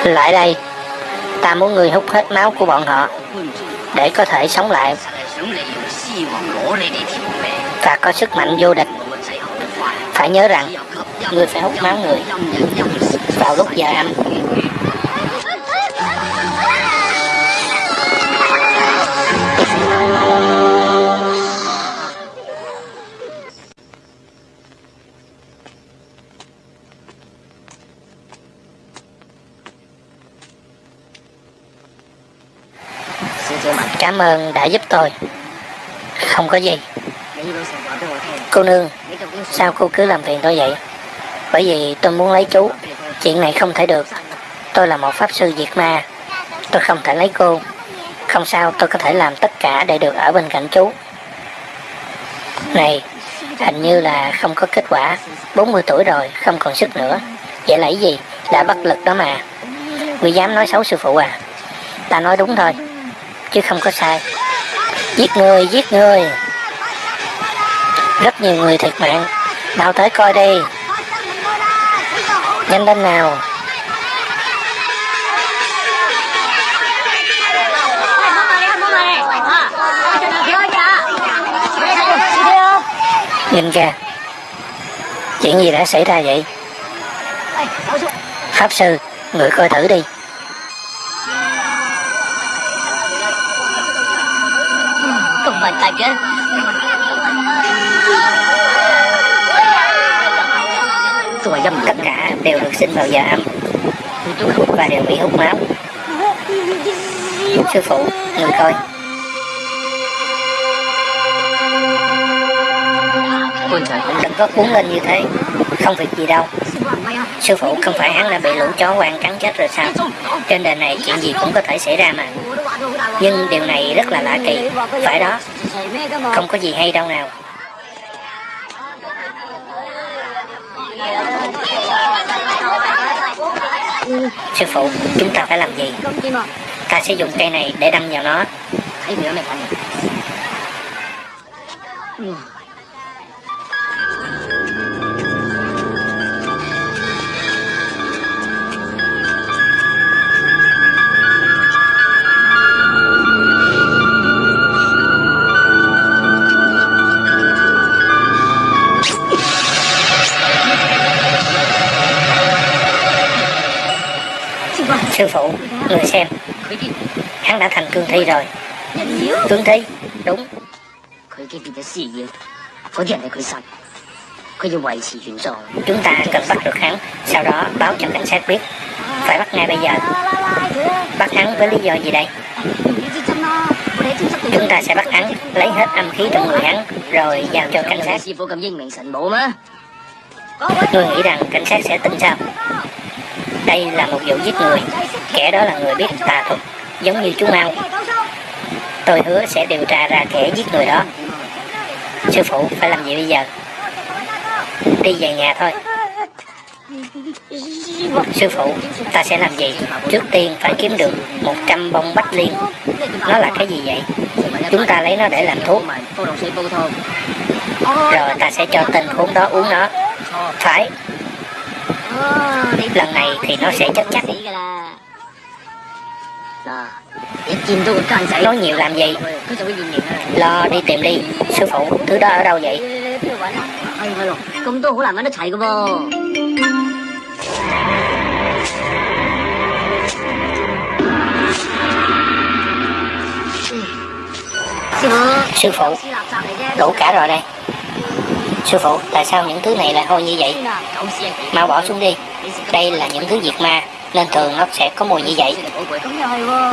Lại đây, Ta muốn người hút hết máu của bọn họ, Để có thể sống lại. Và có sức mạnh vô địch. Phải nhớ rằng Người phải hút máu người. Vào lúc giờ âm ơn đã giúp tôi Không có gì Cô nương, sao cô cứ làm phiền tôi vậy? Bởi vì tôi muốn lấy chú. Chuyện này không thể được. Tôi là một pháp sư diệt ma. Tôi không thể lấy cô. Không sao, tôi có thể làm tất cả để được ở bên cạnh chú. Này, hình như là không có kết quả. 40 tuổi rồi, không còn sức nữa. Vậy là gì? đã bất lực đó mà. Ngươi dám nói xấu sư phụ à? Ta nói đúng thôi, chứ không có sai. Giết người, giết người. Rất nhiều người thiệt mạng. Nào tới coi đi. Nhanh lên nào. Nhìn kìa. Chuyện gì đã xảy ra vậy? Pháp sư, người coi thử đi. Không phải chứ Tôi dâm Tất cả đều được sinh vào giờ âm và đều bị hút máu. Sư phụ, người coi. Đừng có cuốn lên như thế. Không việc gì đâu. Sư phụ không phải hắn đã bị lũ chó quan cắn chết rồi sao? Trên đời này chuyện gì cũng có thể xảy ra mà. Nhưng điều này rất là lạ kỳ. Phải đó, không có gì hay đâu nào. Sư phụ, chúng ta phải làm gì? Ta sẽ dùng cây này để đâm vào nó. sư phụ, người xem. Hắn đã thành cương thi rồi. Cương thi? Đúng. Chúng ta cần bắt được hắn, sau đó báo cho cảnh sát biết. Phải bắt ngay bây giờ. Bắt hắn với lý do gì đây? Chúng ta sẽ bắt hắn, lấy hết âm khí trong người hắn, rồi giao cho cảnh sát. Ngươi nghĩ rằng cảnh sát sẽ tin sao? Đây là một vụ giết người, kẻ đó là người biết tà thuật, giống như chú Mao. Tôi hứa sẽ điều tra ra kẻ giết người đó. Sư phụ phải làm gì bây giờ? Đi về nhà thôi. Sư phụ, ta sẽ làm gì? Trước tiên phải kiếm được 100 bông bách liên. Nó là cái gì vậy? Chúng ta lấy nó để làm thuốc. Rồi ta sẽ cho tên khốn đó uống nó. Phải, Ờ, lần này thì nó sẽ chết chắc nói nhiều làm gì? Lo đi tìm đi. Sư phụ thứ đó ở đâu vậy? Sư phụ đủ cả rồi đây. Sư phụ, tại sao những thứ này lại hôi như vậy? Mau bỏ xuống đi. Đây là những thứ diệt ma, nên thường nó sẽ có mùi như vậy.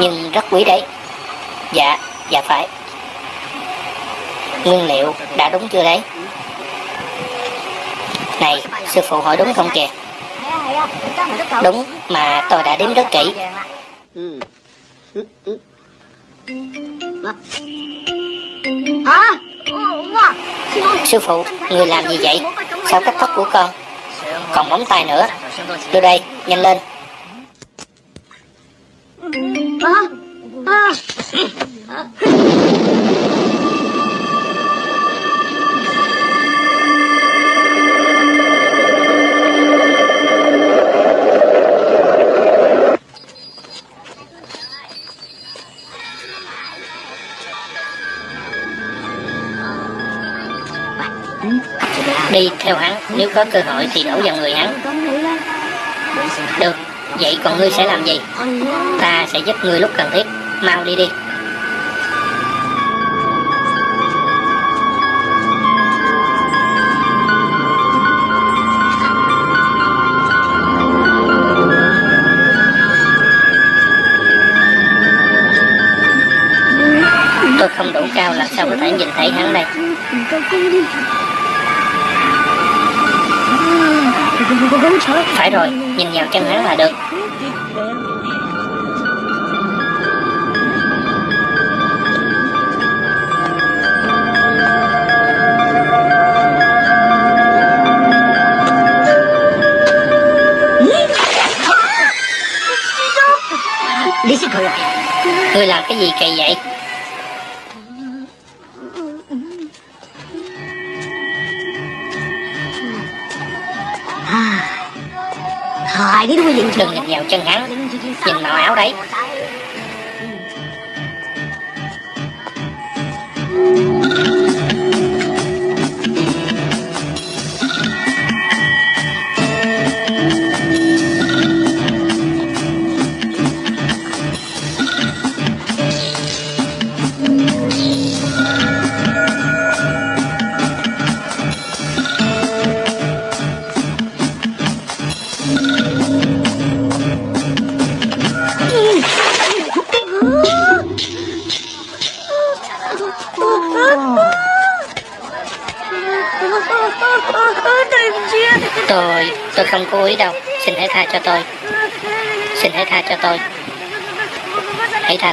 Nhưng rất quý đấy. Dạ, dạ phải. Nguyên liệu đã đúng chưa đấy? Này, sư phụ hỏi đúng không kìa? Đúng, mà tôi đã đếm rất kỹ. Hả? Sư phụ, người làm gì vậy? Sao cắt tóc của con? Còn móng tay nữa. Đưa đây, nhanh lên. À, à. Nếu có cơ hội thì đổ vào người hắn. Được, vậy còn ngươi sẽ làm gì? Ta sẽ giúp ngươi lúc cần thiết. Mau đi đi. Tôi không đủ cao làm sao có thể nhìn thấy hắn đây. Phải rồi, nhìn vào chân hắn là được. Đi！Ngươi làm cái gì kỳ vậy? Đừng nhìn vào chân hắn, nhìn màu áo đấy.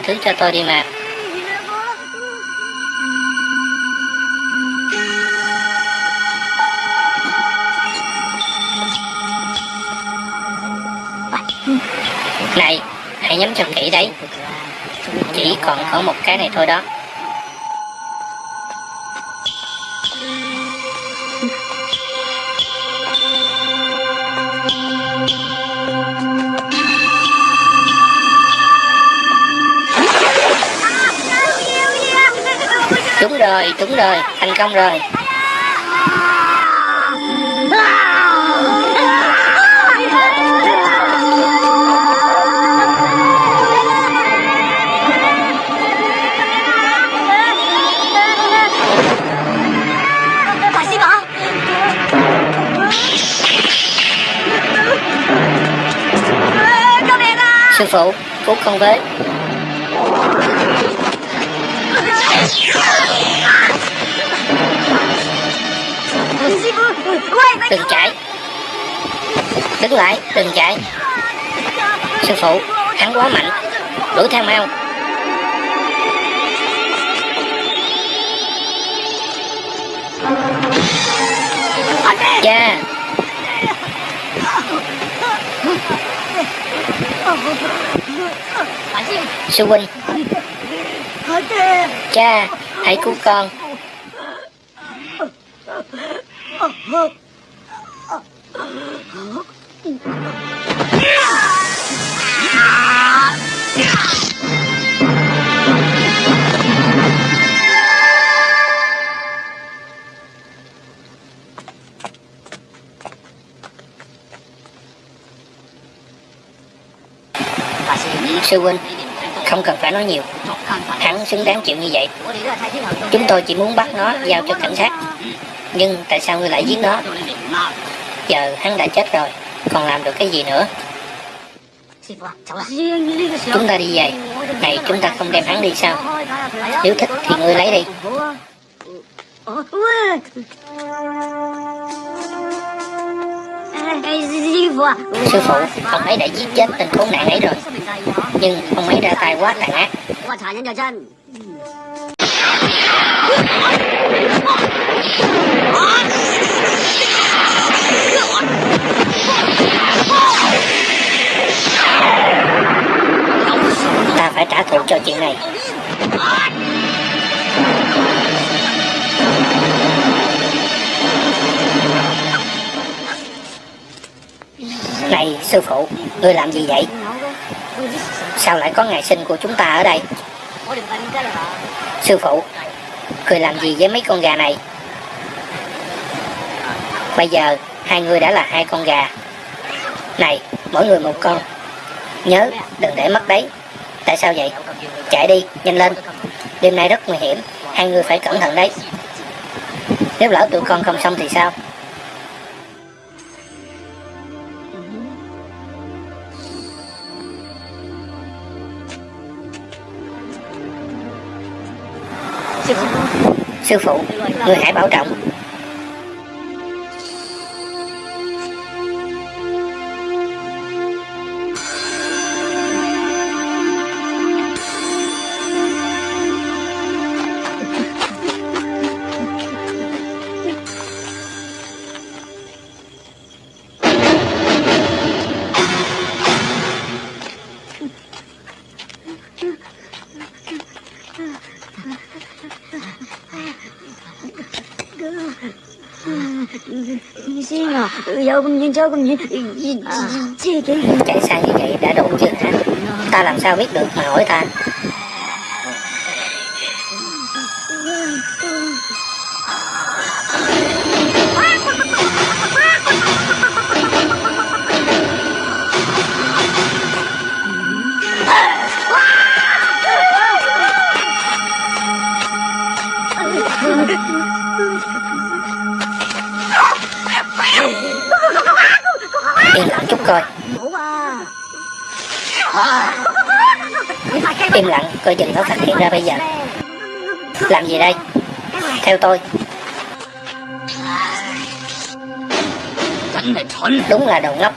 Thứ cho tôi đi mà. Này, hãy nhắm cho kỹ đấy. Chỉ còn có một cái này thôi đó. Đúng rồi, trúng rồi, thành công rồi. Sư Sư phụ, phúc không với. Đừng chạy. Đứng lại, đừng chạy. Sư phụ, hắn quá mạnh. Đuổi theo mau. Cha, sư huynh. Cha, hãy cứu con. Sư huynh, không cần phải nói nhiều. Hắn xứng đáng chịu như vậy. Chúng tôi chỉ muốn bắt nó giao cho cảnh sát. Nhưng tại sao ngươi lại giết nó? Giờ hắn đã chết rồi, còn làm được cái gì nữa? Chúng ta đi về. Này, chúng ta không đem hắn đi sao? Nếu thích thì ngươi lấy đi. Sư phụ, ông ấy đã giết chết tình khốn nạn ấy rồi. Nhưng ông ấy ra tay quá tàn ác Ta phải trả thù cho chuyện này. Này, sư phụ, ngươi làm gì vậy? Sao lại có ngày sinh của chúng ta ở đây? Sư phụ, người làm gì với mấy con gà này? Bây giờ, hai người đã là hai con gà. Này, mỗi người một con. Nhớ, đừng để mất đấy. Tại sao vậy? Chạy đi, nhanh lên. Đêm nay rất nguy hiểm, hai người phải cẩn thận đấy. Nếu lỡ tụi con không xong thì sao? Sư phụ, người hãy bảo trọng. Giờ nhìn cho con nhìn chị cái Chạy xa như vậy đã đủ chưa hả? Ta làm sao biết được mà hỏi ta? Coi chừng nó phát hiện ra bây giờ. Làm gì đây? Theo tôi. Đúng là đồ ngốc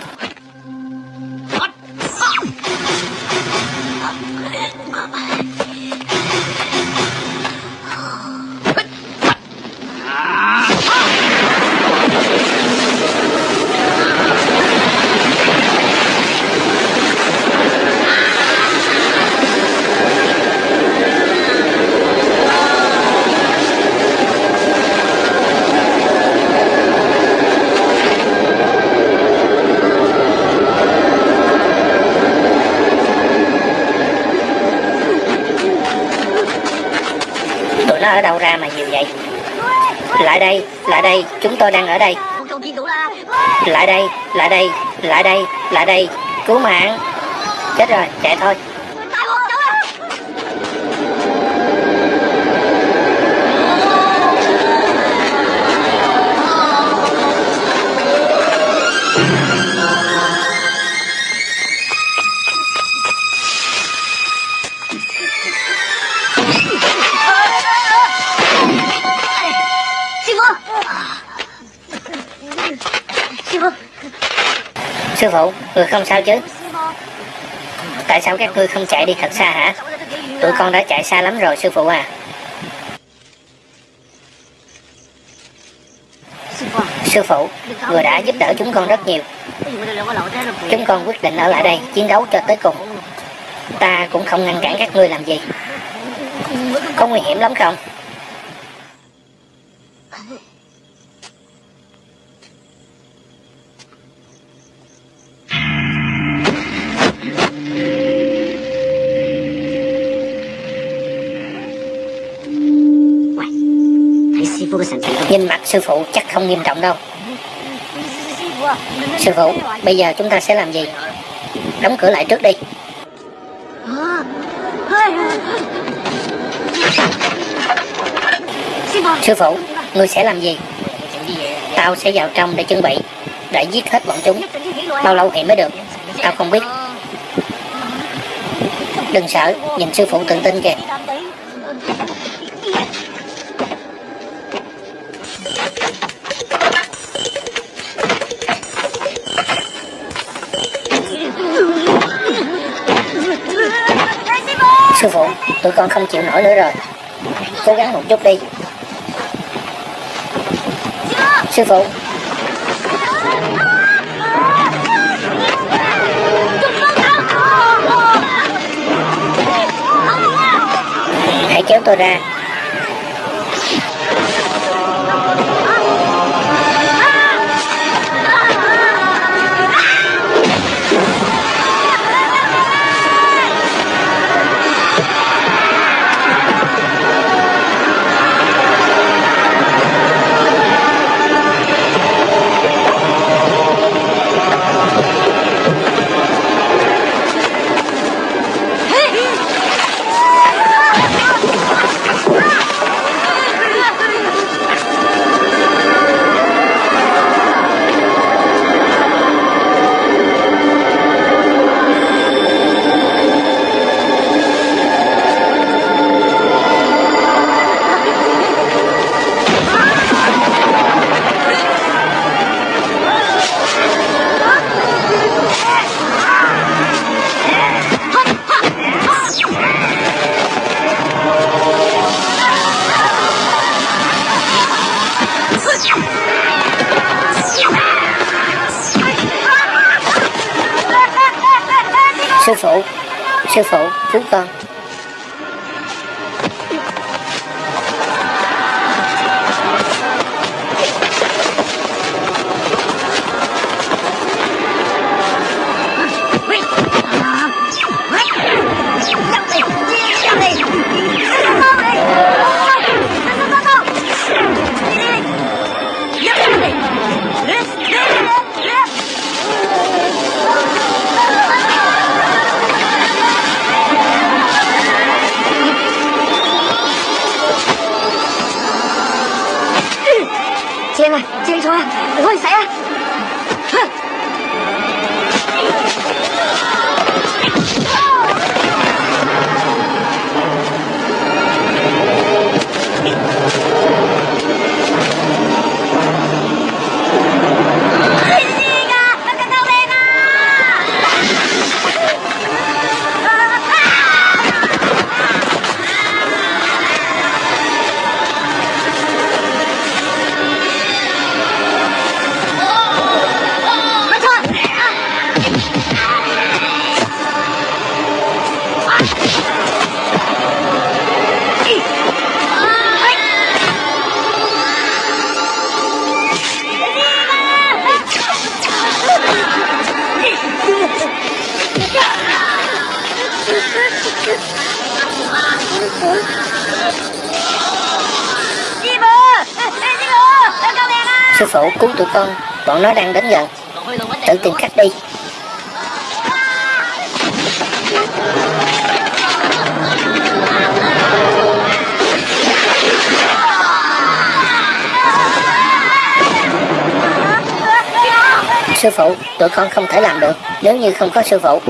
Chúng tôi đang ở đây. Lại đây, lại đây, lại đây, lại đây. Cứu mạng. Chết rồi, chạy thôi. Sư phụ, người không sao chứ? Tại sao các ngươi không chạy đi thật xa hả? Tụi con đã chạy xa lắm rồi sư phụ à. Sư phụ, người đã giúp đỡ chúng con rất nhiều. Chúng con quyết định ở lại đây chiến đấu cho tới cùng. Ta cũng không ngăn cản các ngươi làm gì. Có nguy hiểm lắm không? Nhìn mặt sư phụ chắc không nghiêm trọng đâu. Sư phụ, bây giờ chúng ta sẽ làm gì? Đóng cửa lại trước đi. Sư phụ, ngươi sẽ làm gì? Tao sẽ vào trong để chuẩn bị Để giết hết bọn chúng. Bao lâu thì mới được? Tao không biết. Đừng sợ, nhìn sư phụ tự tin kìa. Sư phụ, tụi con không chịu nổi nữa rồi. Cố gắng một chút đi. Sư phụ. Hãy kéo tôi ra. Nếu như không có sư phụ.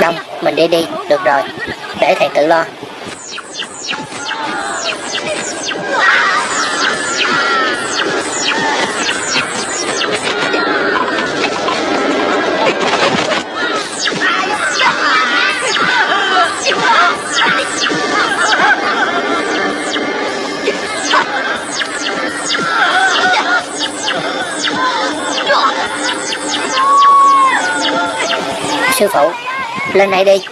Đông, mình đi đi, được rồi. Để thầy tự lo. Sư phụ, lên đây đi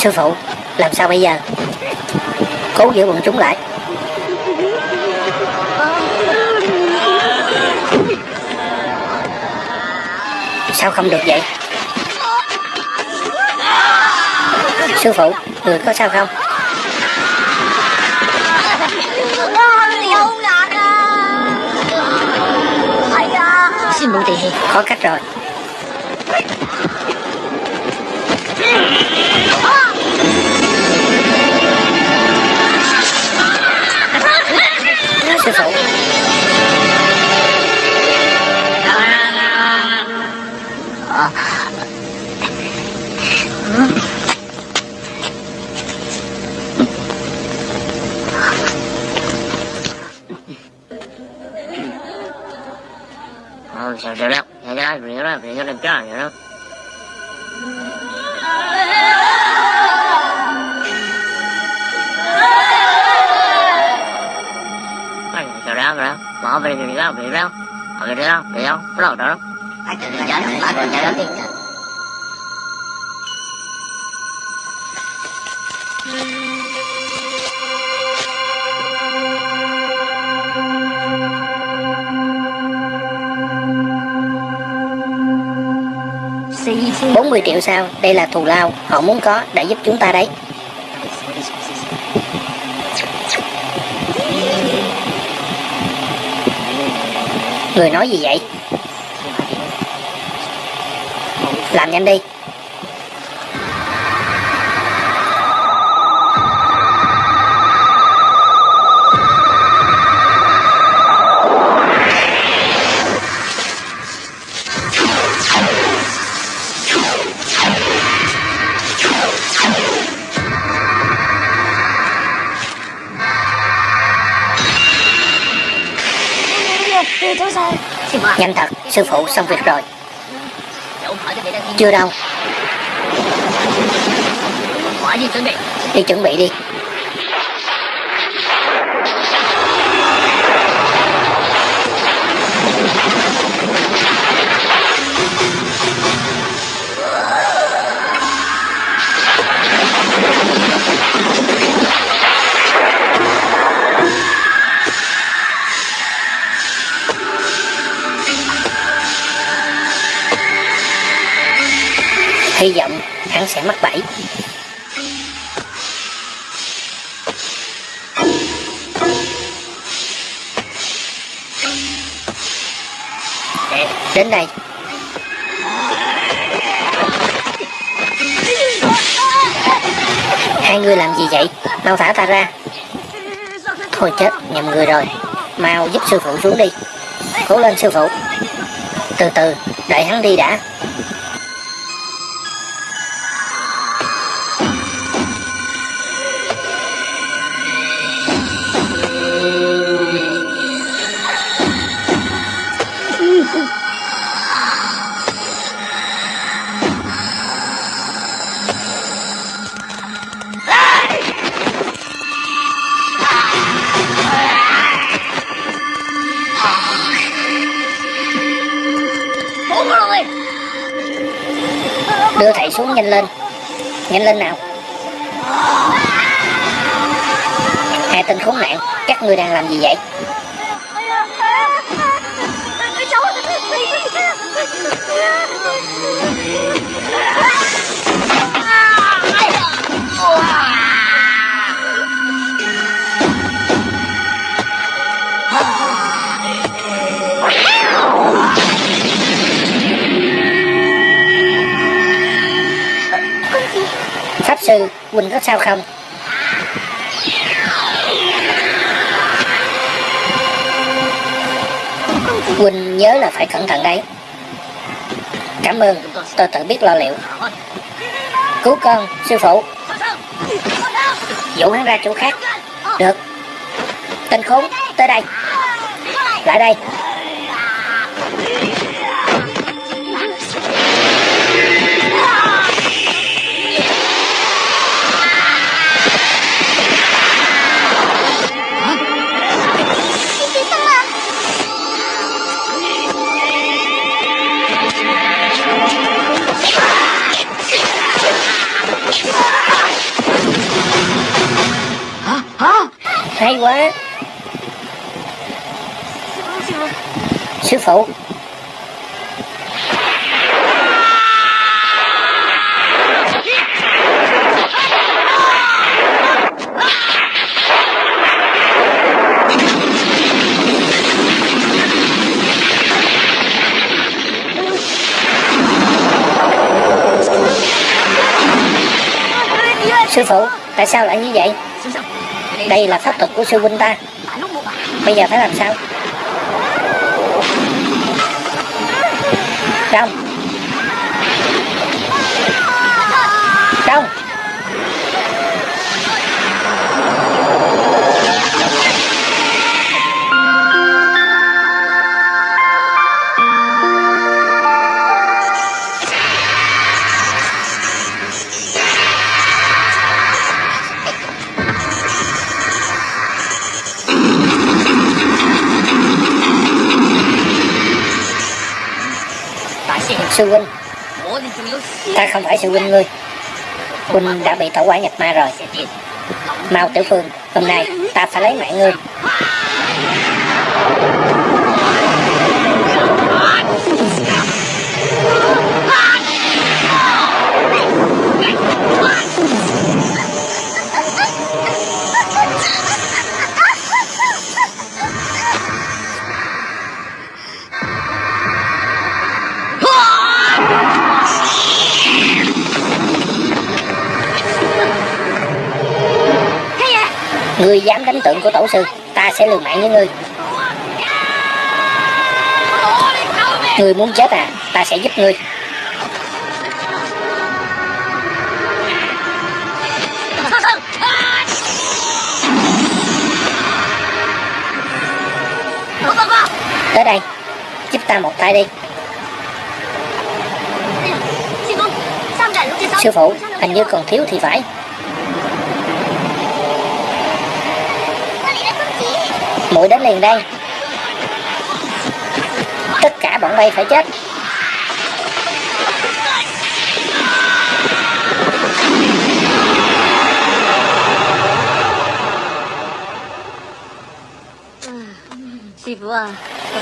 Sư phụ, làm sao bây giờ? Cố giữ bọn chúng lại Sao không được vậy? Sư phụ, người có sao không? Có cách rồi Ờ, sao đâu, sao được đâu, rồi đó, bỏ về đi đâu, về đâu, ở đâu, về đâu, bắt đâu đó. 40 triệu sao? Đây là thù lao. Họ muốn có để giúp chúng ta đấy. Người nói gì vậy? Làm nhanh đi. Nhanh thật, sư phụ xong việc rồi. Chưa đâu. Đi chuẩn bị đi. Hy vọng hắn sẽ mắc bẫy. Đến đây. Hai người làm gì vậy? Mau thả ta ra. Thôi chết, nhầm người rồi. Mau giúp sư phụ xuống đi. Cố lên sư phụ. Từ từ, đợi hắn đi đã. Nhanh lên nào. Hai tên khốn nạn, các ngươi đang làm gì vậy? Pháp sư, Quỳnh có sao không? Quỳnh nhớ là phải cẩn thận đấy. Cảm ơn, tôi tự biết lo liệu. Cứu con, sư phụ. Dụ hắn ra chỗ khác. Được. Tên khốn, tới đây. Lại đây. Hay quá. Sư phụ. Sư phụ, tại sao lại như vậy? Đây là pháp thuật của sư huynh ta. Bây giờ phải làm sao? Trong. sư huynh. Ta không phải sư huynh ngươi. Huynh đã bị tổ quả nhập ma rồi. Mau tử phương Hôm nay ta phải lấy mạng ngươi. Ngươi dám đánh tượng của tổ sư Ta sẽ lừa mạng với ngươi. Ngươi muốn chết à Ta sẽ giúp ngươi. Tới đây Giúp ta một tay đi. Sư phụ, hình như còn thiếu thì phải. muội đến liền đây. Tất cả bọn bay phải chết.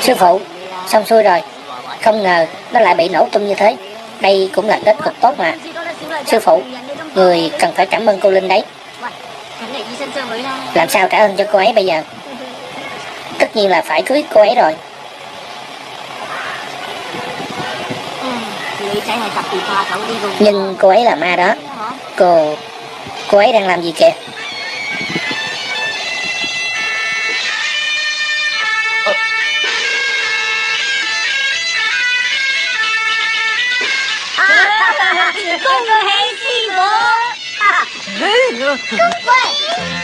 Sư phụ, xong xuôi rồi. Không ngờ nó lại bị nổ tung như thế. Đây cũng là kết cục tốt mà. Sư phụ, người cần phải cảm ơn cô linh đấy. Làm sao trả ơn cho cô ấy bây giờ? tất nhiên là phải cưới cô ấy rồi. Nhưng cô ấy là ma đó. Cô cô ấy đang làm gì kìa? Công hệ sinh bố. Công hệ